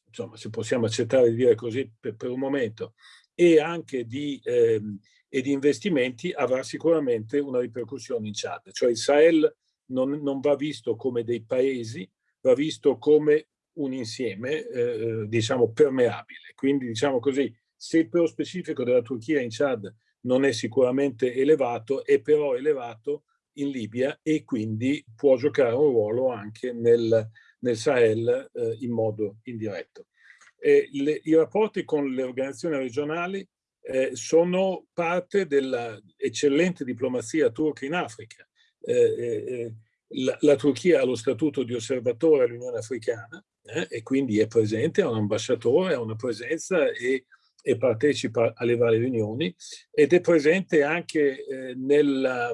insomma se possiamo accettare di dire così per, per un momento, e anche di, ehm, e di investimenti avrà sicuramente una ripercussione in Chad. Cioè il Sahel non, non va visto come dei paesi, va visto come un insieme, eh, diciamo, permeabile. Quindi, diciamo così, se il peso specifico della Turchia in Chad non è sicuramente elevato, è però elevato in Libia e quindi può giocare un ruolo anche nel, nel Sahel eh, in modo indiretto. Le, I rapporti con le organizzazioni regionali eh, sono parte dell'eccellente diplomazia turca in Africa. Eh, eh, eh la, la, Turchia ha lo statuto di osservatore all'Unione Africana eh, e quindi è presente, ha un ambasciatore, ha una presenza e, e partecipa alle varie riunioni ed è presente anche eh, nella,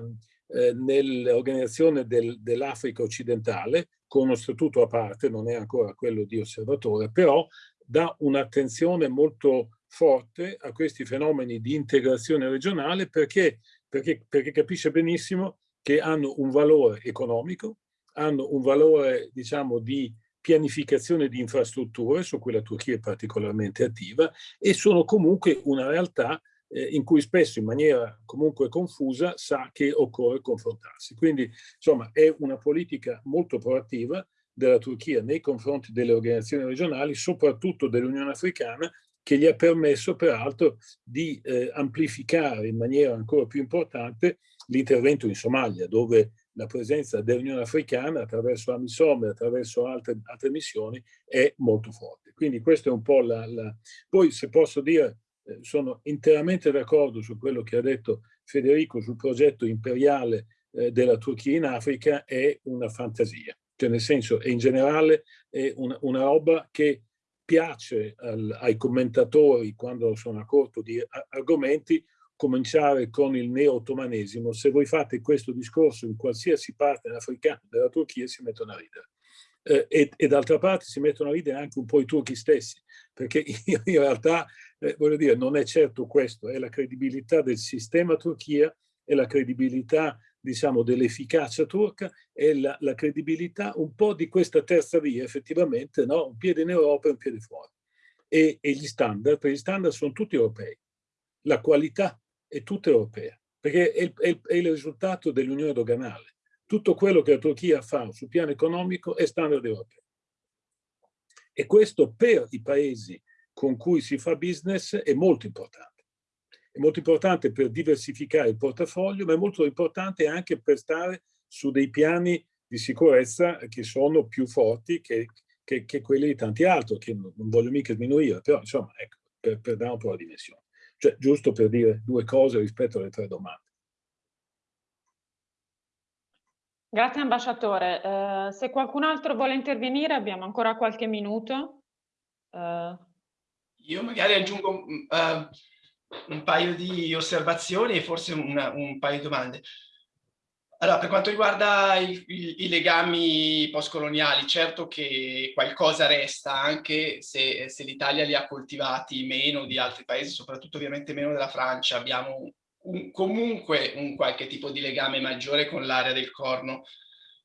eh, nell'organizzazione del, dell'Africa occidentale con uno statuto a parte, non è ancora quello di osservatore, però dà un'attenzione molto forte a questi fenomeni di integrazione regionale perché, perché, perché capisce benissimo che hanno un valore economico, hanno un valore diciamo di pianificazione di infrastrutture su cui la Turchia è particolarmente attiva e sono comunque una realtà eh, in cui spesso in maniera comunque confusa sa che occorre confrontarsi. Quindi insomma è una politica molto proattiva della Turchia nei confronti delle organizzazioni regionali, soprattutto dell'Unione Africana, che gli ha permesso peraltro di eh, amplificare in maniera ancora più importante l'intervento in Somalia, dove la presenza dell'Unione Africana attraverso Amisom e attraverso altre, altre, missioni è molto forte. Quindi questo è un po' la... la... Poi se posso dire, eh, sono interamente d'accordo su quello che ha detto Federico sul progetto imperiale eh, della Turchia in Africa, è una fantasia. Cioè nel senso, in generale, è una, una roba che piace al, ai commentatori quando sono a corto di argomenti, cominciare con il neo-ottomanesimo, se voi fate questo discorso in qualsiasi parte africana della Turchia si mettono a ridere. Eh, e, e d'altra parte si mettono a ridere anche un po' i turchi stessi, perché in realtà, eh, voglio dire, non è certo questo, è la credibilità del sistema Turchia, è la credibilità, diciamo, dell'efficacia turca, è la, la, credibilità un po' di questa terza via, effettivamente, no? un piede in Europa e un piede fuori. E, e gli standard, gli standard sono tutti europei. La qualità è tutta europea, perché è è è il risultato dell'unione doganale. Tutto quello che la Turchia fa sul piano economico è standard europeo. E questo per i paesi con cui si fa business è molto importante. È molto importante per diversificare il portafoglio, ma è molto importante anche per stare su dei piani di sicurezza che sono più forti che, che, che quelli di tanti altri, che non, voglio mica sminuire, però insomma, ecco, per, per dare un po' la dimensione. Cioè, giusto per dire due cose rispetto alle tre domande. Grazie ambasciatore. Eh, se qualcun altro vuole intervenire abbiamo ancora qualche minuto. Eh. Io magari aggiungo uh, un paio di osservazioni e forse una, un paio di domande. Allora, per quanto riguarda i, i, i legami postcoloniali, certo che qualcosa resta, anche se, se l'Italia li ha coltivati meno di altri paesi, soprattutto ovviamente meno della Francia. Abbiamo un, comunque un qualche tipo di legame maggiore con l'area del Corno,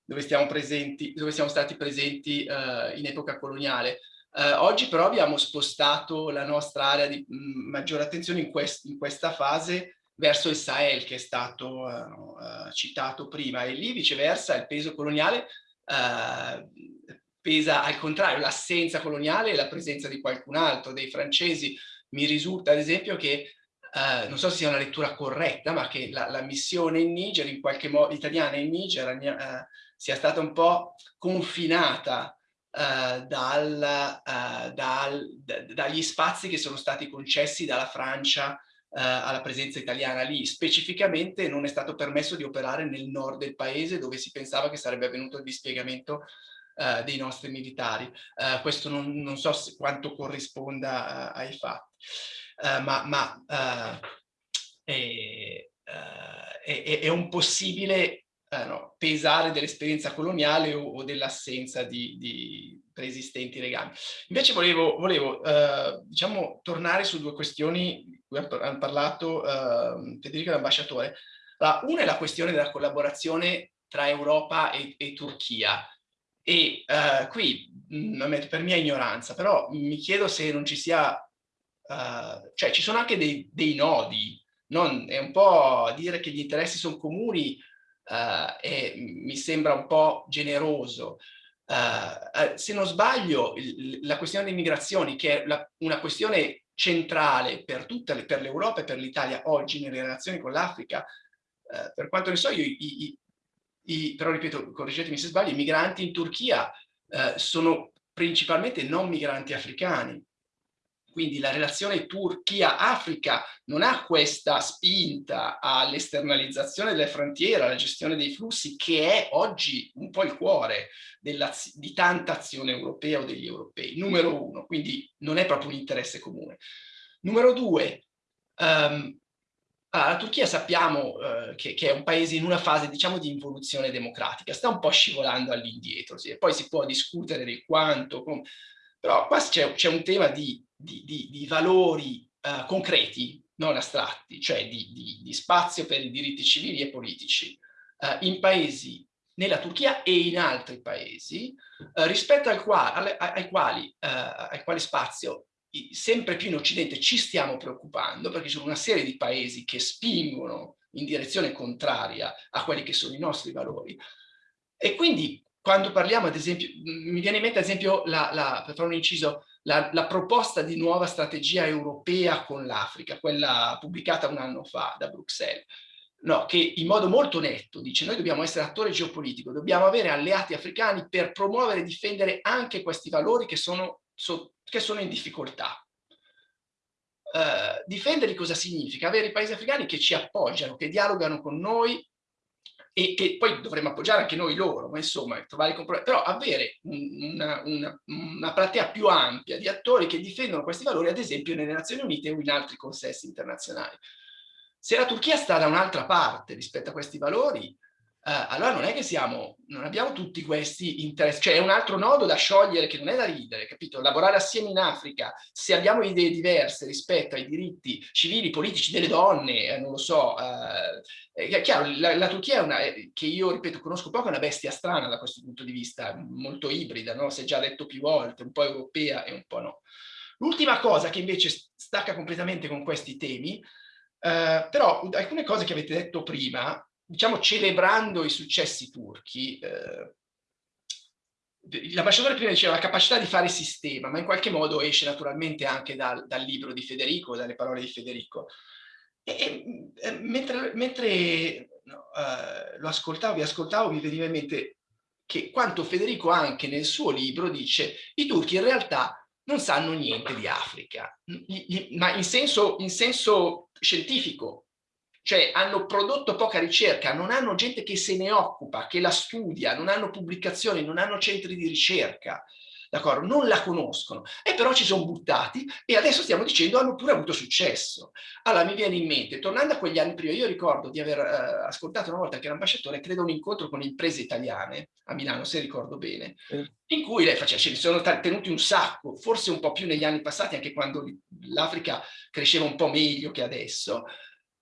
dove, presenti, dove siamo stati presenti uh, in epoca coloniale. Uh, oggi però abbiamo spostato la nostra area di mh, maggiore attenzione in, quest in, questa fase verso il Sahel che è stato uh, uh, citato prima e lì viceversa il peso coloniale pesa al contrario l'assenza coloniale e la presenza di qualcun altro, dei francesi. Mi risulta ad esempio che Uh, non so se sia una lettura corretta, ma che la, la missione in Niger, in qualche modo italiana in Niger, uh, sia stata un po' confinata uh, dal, dal, dagli spazi che sono stati concessi dalla Francia alla presenza italiana lì. Specificamente non è stato permesso di operare nel nord del paese dove si pensava che sarebbe avvenuto il dispiegamento dei nostri militari. questo non, non, so quanto corrisponda ai fatti. Eh, ma, ma uh, è, uh, è, è, un possibile no, pesare dell'esperienza coloniale o, o dell'assenza di, di, preesistenti legami. Invece volevo, volevo diciamo, tornare su due questioni cui hanno parlato Federico e l'ambasciatore. una è la questione della collaborazione tra Europa e, e Turchia. E qui, mh, per mia ignoranza, però mi chiedo se non ci sia uh, cioè ci sono anche dei, dei nodi, non, è un po' dire che gli interessi sono comuni uh, e mi sembra un po' generoso. Uh, se non sbaglio, il, la questione delle migrazioni, che è la, una questione centrale per tutte per l'Europa e per l'Italia oggi nelle relazioni con l'Africa, per quanto ne so io, i, i, i, però ripeto, correggetemi se sbaglio, i migranti in Turchia sono principalmente non migranti africani, quindi la relazione Turchia-Africa non ha questa spinta all'esternalizzazione delle frontiere, alla gestione dei flussi, che è oggi un po' il cuore di tanta azione europea o degli europei. Numero uno, quindi non è proprio un interesse comune. Numero due, um, la Turchia sappiamo uh, che, che, è un paese in una fase diciamo di involuzione democratica, sta un po' scivolando all'indietro, sì, poi si può discutere del quanto, però qua c'è un tema di di, di, di valori uh, concreti, non astratti, cioè di, di, spazio per i diritti civili e politici uh, in paesi, nella Turchia e in altri paesi, uh, rispetto al qua, alle, ai, quali, ai quali spazio sempre più in Occidente ci stiamo preoccupando, perché ci sono una serie di paesi che spingono in direzione contraria a quelli che sono i nostri valori. E quindi quando parliamo, ad esempio, mi viene in mente ad esempio, la, la, per fare un inciso, la, la proposta di nuova strategia europea con l'Africa, quella pubblicata un anno fa da Bruxelles, no, che in modo molto netto dice noi dobbiamo essere attore geopolitico, dobbiamo avere alleati africani per promuovere e difendere anche questi valori che sono, so, che sono in difficoltà. Uh, difenderli cosa significa? Avere i paesi africani che ci appoggiano, che dialogano con noi e che poi dovremmo appoggiare anche noi loro, ma insomma trovare compromessi, però avere una, una, una, platea più ampia di attori che difendono questi valori, ad esempio nelle Nazioni Unite o in altri consessi internazionali. Se la Turchia sta da un'altra parte rispetto a questi valori, Uh, allora non è che siamo, non abbiamo tutti questi interessi, cioè è un altro nodo da sciogliere che non è da ridere, capito? Lavorare assieme in Africa, se abbiamo idee diverse rispetto ai diritti civili, politici delle donne, eh, non lo so, uh, è chiaro, la, la Turchia è una, che io ripeto, conosco poco, è una bestia strana da questo punto di vista, molto ibrida, no? Si è già detto più volte, un po' europea e un po' no. L'ultima cosa che invece stacca completamente con questi temi, uh, però alcune cose che avete detto prima, diciamo, celebrando i successi turchi, eh, l'ambasciatore prima diceva la capacità di fare sistema, ma in qualche modo esce naturalmente anche dal, dal libro di Federico, dalle parole di Federico. E, e mentre, mentre no, uh, lo ascoltavo, vi ascoltavo, mi veniva in mente che quanto Federico anche nel suo libro dice i turchi in realtà non sanno niente di Africa, ma in senso, in senso scientifico, cioè hanno prodotto poca ricerca, non hanno gente che se ne occupa, che la studia, non hanno pubblicazioni, non hanno centri di ricerca, d'accordo? Non la conoscono e però ci sono buttati e adesso stiamo dicendo hanno pure avuto successo. Allora mi viene in mente, tornando a quegli anni prima, io ricordo di aver eh, ascoltato una volta che era ambasciatore, credo un incontro con imprese italiane a Milano, se ricordo bene, in cui lei faceva, ce ne sono tenuti un sacco, forse un po' più negli anni passati, anche quando l'Africa cresceva un po' meglio che adesso,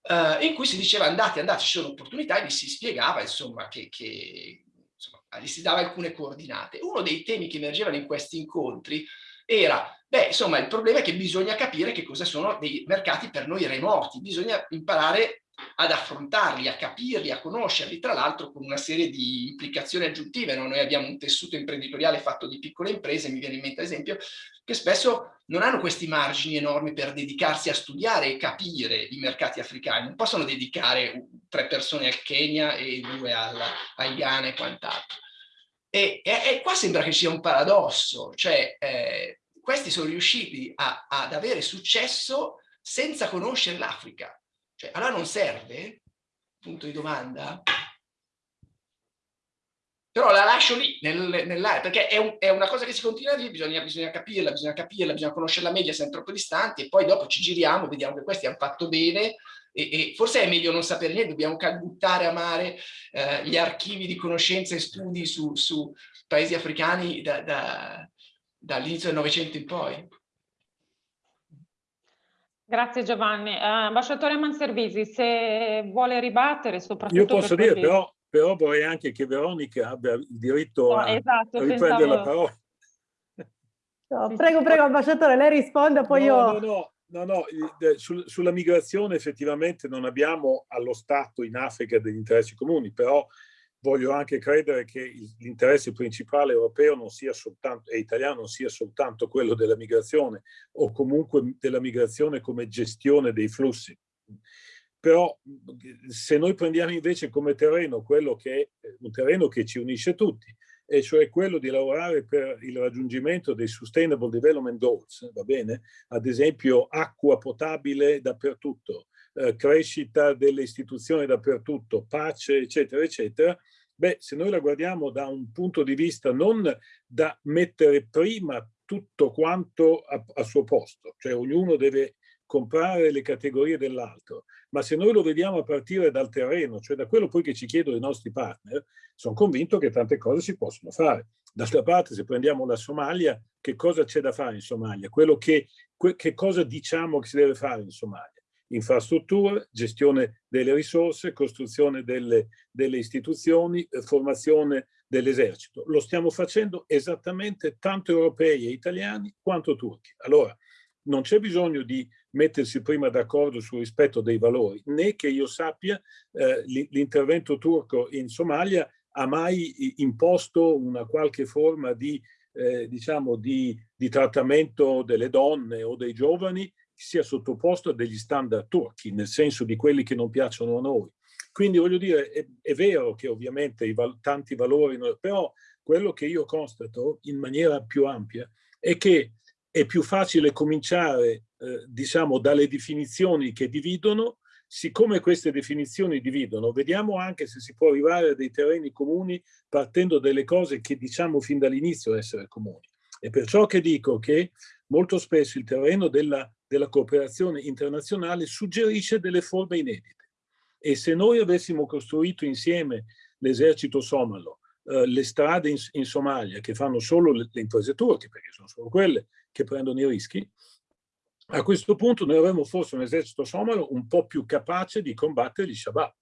Uh, in cui si diceva andate, andate, ci sono opportunità e vi si spiegava insomma che, che gli si dava alcune coordinate. Uno dei temi che emergevano in questi incontri era, beh, insomma, il problema è che bisogna capire che cosa sono dei mercati per noi remoti, bisogna imparare ad affrontarli, a capirli, a conoscerli, tra l'altro con una serie di implicazioni aggiuntive. No? Noi abbiamo un tessuto imprenditoriale fatto di piccole imprese, mi viene in mente ad esempio, che spesso non hanno questi margini enormi per dedicarsi a studiare e capire i mercati africani, non possono dedicare tre persone al Kenya e due al, al Ghana e quant'altro. E, e, e, qua sembra che sia un paradosso, cioè eh, questi sono riusciti a, ad avere successo senza conoscere l'Africa. Cioè, allora non serve? Punto di domanda. Però la lascio lì, nel, nell'area, perché è, un, è, una cosa che si continua a dire, bisogna, bisogna, capirla, bisogna capirla, bisogna conoscere la media, siamo troppo distanti, e poi dopo ci giriamo, vediamo che questi hanno fatto bene, e, e forse è meglio non sapere niente, dobbiamo buttare a mare eh, gli archivi di conoscenze e studi su, su paesi africani da, da, dall'inizio del Novecento in poi. Grazie Giovanni. Uh, ambasciatore Manservisi, se vuole ribattere soprattutto... Io posso dire però, però, vorrei anche che Veronica abbia il diritto no, a, esatto, riprendere pensavo... la parola. No, prego, prego, ambasciatore, lei risponda, poi no, io... No, no, no, no, sul, sulla migrazione effettivamente non abbiamo allo Stato in Africa degli interessi comuni, però voglio anche credere che l'interesse principale europeo non sia soltanto, e italiano non sia soltanto quello della migrazione o comunque della migrazione come gestione dei flussi. Però se noi prendiamo invece come terreno quello che è un terreno che ci unisce tutti, e cioè quello di lavorare per il raggiungimento dei Sustainable Development Goals, va bene? Ad esempio acqua potabile dappertutto, eh, crescita delle istituzioni dappertutto, pace, eccetera, eccetera, beh, se noi la guardiamo da un punto di vista non da mettere prima tutto quanto a, a suo posto, cioè ognuno deve comprare le categorie dell'altro, ma se noi lo vediamo a partire dal terreno, cioè da quello poi che ci chiedono i nostri partner, sono convinto che tante cose si possono fare. D'altra parte, se prendiamo la Somalia, che cosa c'è da fare in Somalia? Che, che cosa diciamo che si deve fare in Somalia? infrastrutture, gestione delle risorse, costruzione delle, delle istituzioni, eh, formazione dell'esercito. Lo stiamo facendo esattamente tanto europei e italiani quanto turchi. Allora, non c'è bisogno di mettersi prima d'accordo sul rispetto dei valori, né che io sappia eh, l'intervento turco in Somalia ha mai imposto una qualche forma di, eh, diciamo, di, di trattamento delle donne o dei giovani sia sottoposto a degli standard turchi, nel senso di quelli che non piacciono a noi. Quindi voglio dire, è, è vero che ovviamente i val tanti valori, però quello che io constato in maniera più ampia è che è più facile cominciare, eh, diciamo, dalle definizioni che dividono, siccome queste definizioni dividono, vediamo anche se si può arrivare a dei terreni comuni partendo dalle cose che diciamo fin dall'inizio essere comuni. È perciò che dico che molto spesso il terreno della della cooperazione internazionale suggerisce delle forme inedite. E se noi avessimo costruito insieme l'esercito somalo, eh, le strade in, in, Somalia che fanno solo le, le perché sono solo quelle che prendono i rischi, a questo punto noi avremmo forse un esercito somalo un po' più capace di combattere gli Shabab.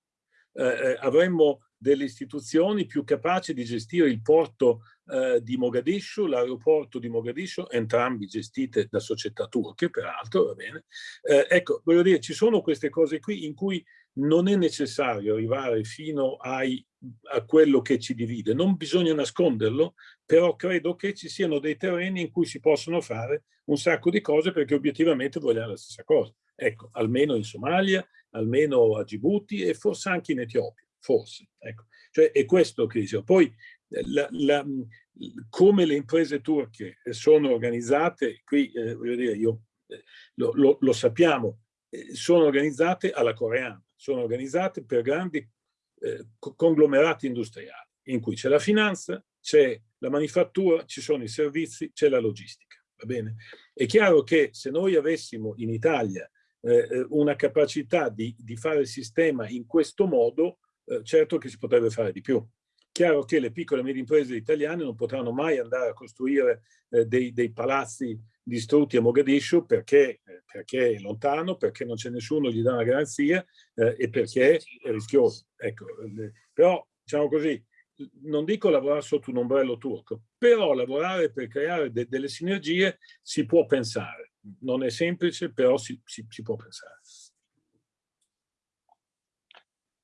Eh, eh, avremmo delle istituzioni più capaci di gestire il porto eh, di Mogadiscio, l'aeroporto di Mogadiscio, entrambi gestite da società turche, peraltro, va bene. Eh, ecco, voglio dire, ci sono queste cose qui in cui non è necessario arrivare fino ai, a quello che ci divide, non bisogna nasconderlo, però credo che ci siano dei terreni in cui si possono fare un sacco di cose perché obiettivamente vogliamo la stessa cosa. Ecco, almeno in Somalia, almeno a Djibouti e forse anche in Etiopia forse. Ecco. Cioè è questo che dicevo. Poi la, la, come le imprese turche sono organizzate, qui eh, voglio dire, io, eh, lo, lo, lo, sappiamo, eh, sono organizzate alla coreana, sono organizzate per grandi eh, conglomerati industriali, in cui c'è la finanza, c'è la manifattura, ci sono i servizi, c'è la logistica. Va bene? È chiaro che se noi avessimo in Italia eh, eh, una capacità di, di, fare il sistema in questo modo, eh, certo che si potrebbe fare di più. Chiaro che le piccole e medie imprese italiane non potranno mai andare a costruire eh, dei, dei, palazzi distrutti a Mogadiscio perché, eh, perché, è lontano, perché non c'è nessuno che gli dà una garanzia eh, e perché è rischioso. Ecco, però, diciamo così, non dico lavorare sotto un ombrello turco, però lavorare per creare de delle sinergie si può pensare. Non è semplice, però si, si, si può pensare.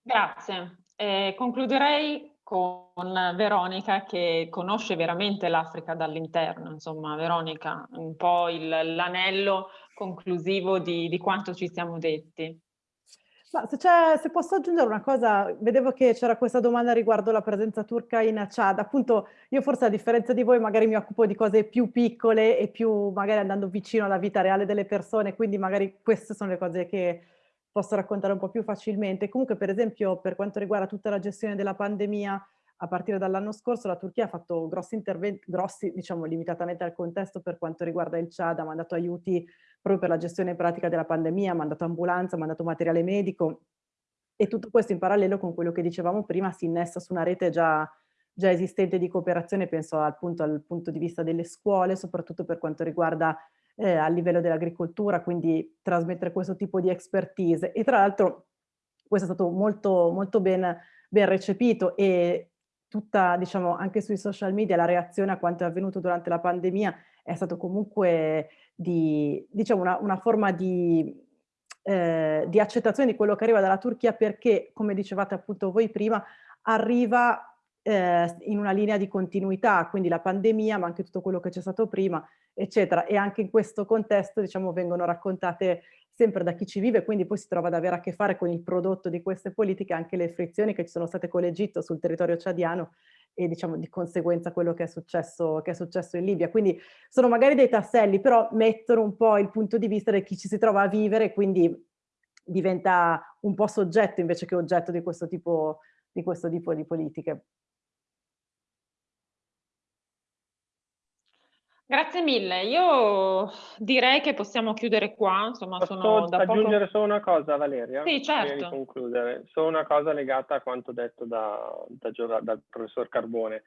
Grazie. Eh, concluderei con Veronica che conosce veramente l'Africa dall'interno, insomma Veronica, un po' l'anello conclusivo di, di quanto ci siamo detti. Ma se, se, posso aggiungere una cosa, vedevo che c'era questa domanda riguardo la presenza turca in Chad. Appunto, io forse a differenza di voi magari mi occupo di cose più piccole e più magari andando vicino alla vita reale delle persone, quindi magari queste sono le cose che posso raccontare un po' più facilmente. Comunque, per esempio, per quanto riguarda tutta la gestione della pandemia, a partire dall'anno scorso la Turchia ha fatto grossi interventi, grossi diciamo limitatamente al contesto per quanto riguarda il Chad, ha mandato aiuti proprio per la gestione pratica della pandemia, ha mandato ambulanza, ha mandato materiale medico e tutto questo in parallelo con quello che dicevamo prima si innesta su una rete già, già esistente di cooperazione, penso al punto, al punto di vista delle scuole, soprattutto per quanto riguarda eh, a livello dell'agricoltura, quindi trasmettere questo tipo di expertise. E tra l'altro questo è stato molto, molto ben, ben recepito e tutta, diciamo, anche sui social media la reazione a quanto è avvenuto durante la pandemia è stato comunque di, diciamo, una, una forma di, eh, di accettazione di quello che arriva dalla Turchia perché, come dicevate appunto voi prima, arriva eh, in una linea di continuità, quindi la pandemia, ma anche tutto quello che c'è stato prima, eccetera. E anche in questo contesto, diciamo, vengono raccontate sempre da chi ci vive, quindi poi si trova ad avere a che fare con il prodotto di queste politiche, anche le frizioni che ci sono state con l'Egitto sul territorio ciadiano e diciamo di conseguenza quello che è, successo, che è successo in Libia. Quindi sono magari dei tasselli, però mettono un po' il punto di vista di chi ci si trova a vivere, quindi diventa un po' soggetto invece che oggetto di questo tipo di, questo tipo di politiche. Grazie mille, io direi che possiamo chiudere qua, insomma Posso sono da aggiungere poco... solo una cosa Valeria? Sì, certo. Concludere, solo una cosa legata a quanto detto da, da, dal professor Carbone.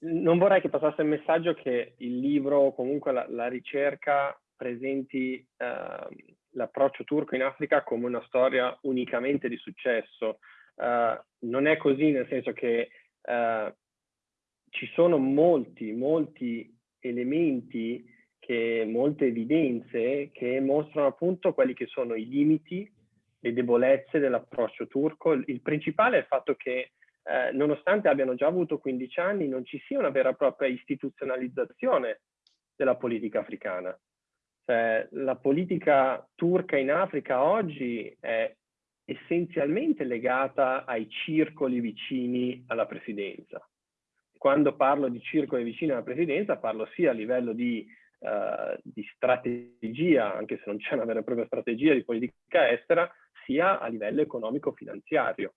Non vorrei che passasse il messaggio che il libro o comunque la, la ricerca presenti eh, l'approccio turco in Africa come una storia unicamente di successo. Eh, non è così nel senso che eh, ci sono molti, molti elementi, che, molte evidenze che mostrano appunto quelli che sono i limiti, le debolezze dell'approccio turco. Il principale è il fatto che eh, nonostante abbiano già avuto 15 anni non ci sia una vera e propria istituzionalizzazione della politica africana. Cioè, la politica turca in Africa oggi è essenzialmente legata ai circoli vicini alla presidenza quando parlo di circoli vicini alla presidenza parlo sia a livello di, uh, di strategia, anche se non c'è una vera e propria strategia di politica estera, sia a livello economico-finanziario.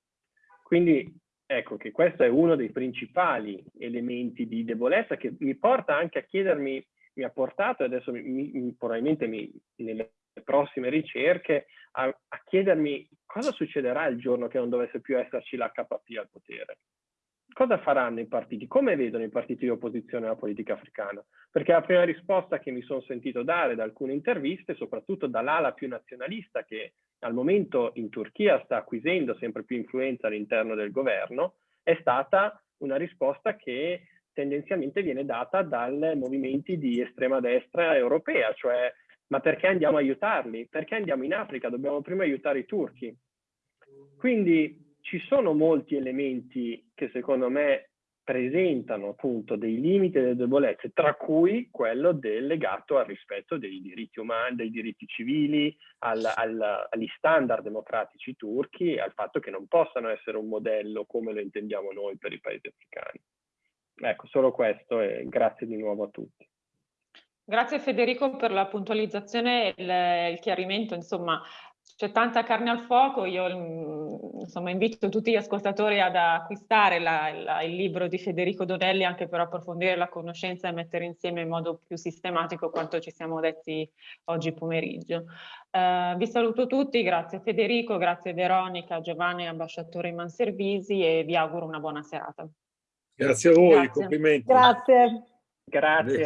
Quindi ecco che questo è uno dei principali elementi di debolezza che mi porta anche a chiedermi, mi ha portato, e adesso mi, mi, probabilmente mi, nelle prossime ricerche, a, a chiedermi cosa succederà il giorno che non dovesse più esserci l'HP al potere cosa faranno i partiti? Come vedono i partiti di opposizione alla politica africana? Perché la prima risposta che mi sono sentito dare da alcune interviste, soprattutto dall'ala più nazionalista che al momento in Turchia sta acquisendo sempre più influenza all'interno del governo, è stata una risposta che tendenzialmente viene data dai movimenti di estrema destra europea, cioè ma perché andiamo a aiutarli? Perché andiamo in Africa? Dobbiamo prima aiutare i turchi. Quindi ci sono molti elementi che secondo me presentano appunto dei limiti e delle debolezze, tra cui quello del legato al rispetto dei diritti umani, dei diritti civili, al, al, agli standard democratici turchi e al fatto che non possano essere un modello come lo intendiamo noi per i paesi africani. ecco, solo questo e grazie di nuovo a tutti. Grazie Federico per la puntualizzazione e il, il chiarimento, insomma c'è tanta carne al fuoco, io mm, insomma, invito tutti gli ascoltatori ad acquistare la, la, il libro di Federico Donelli anche per approfondire la conoscenza e mettere insieme in modo più sistematico quanto ci siamo detti oggi pomeriggio. Uh, vi saluto tutti, grazie Federico, grazie Veronica, Giovanni, ambasciatore Manservisi e vi auguro una buona serata. Grazie a voi, grazie. complimenti. Grazie. Grazie.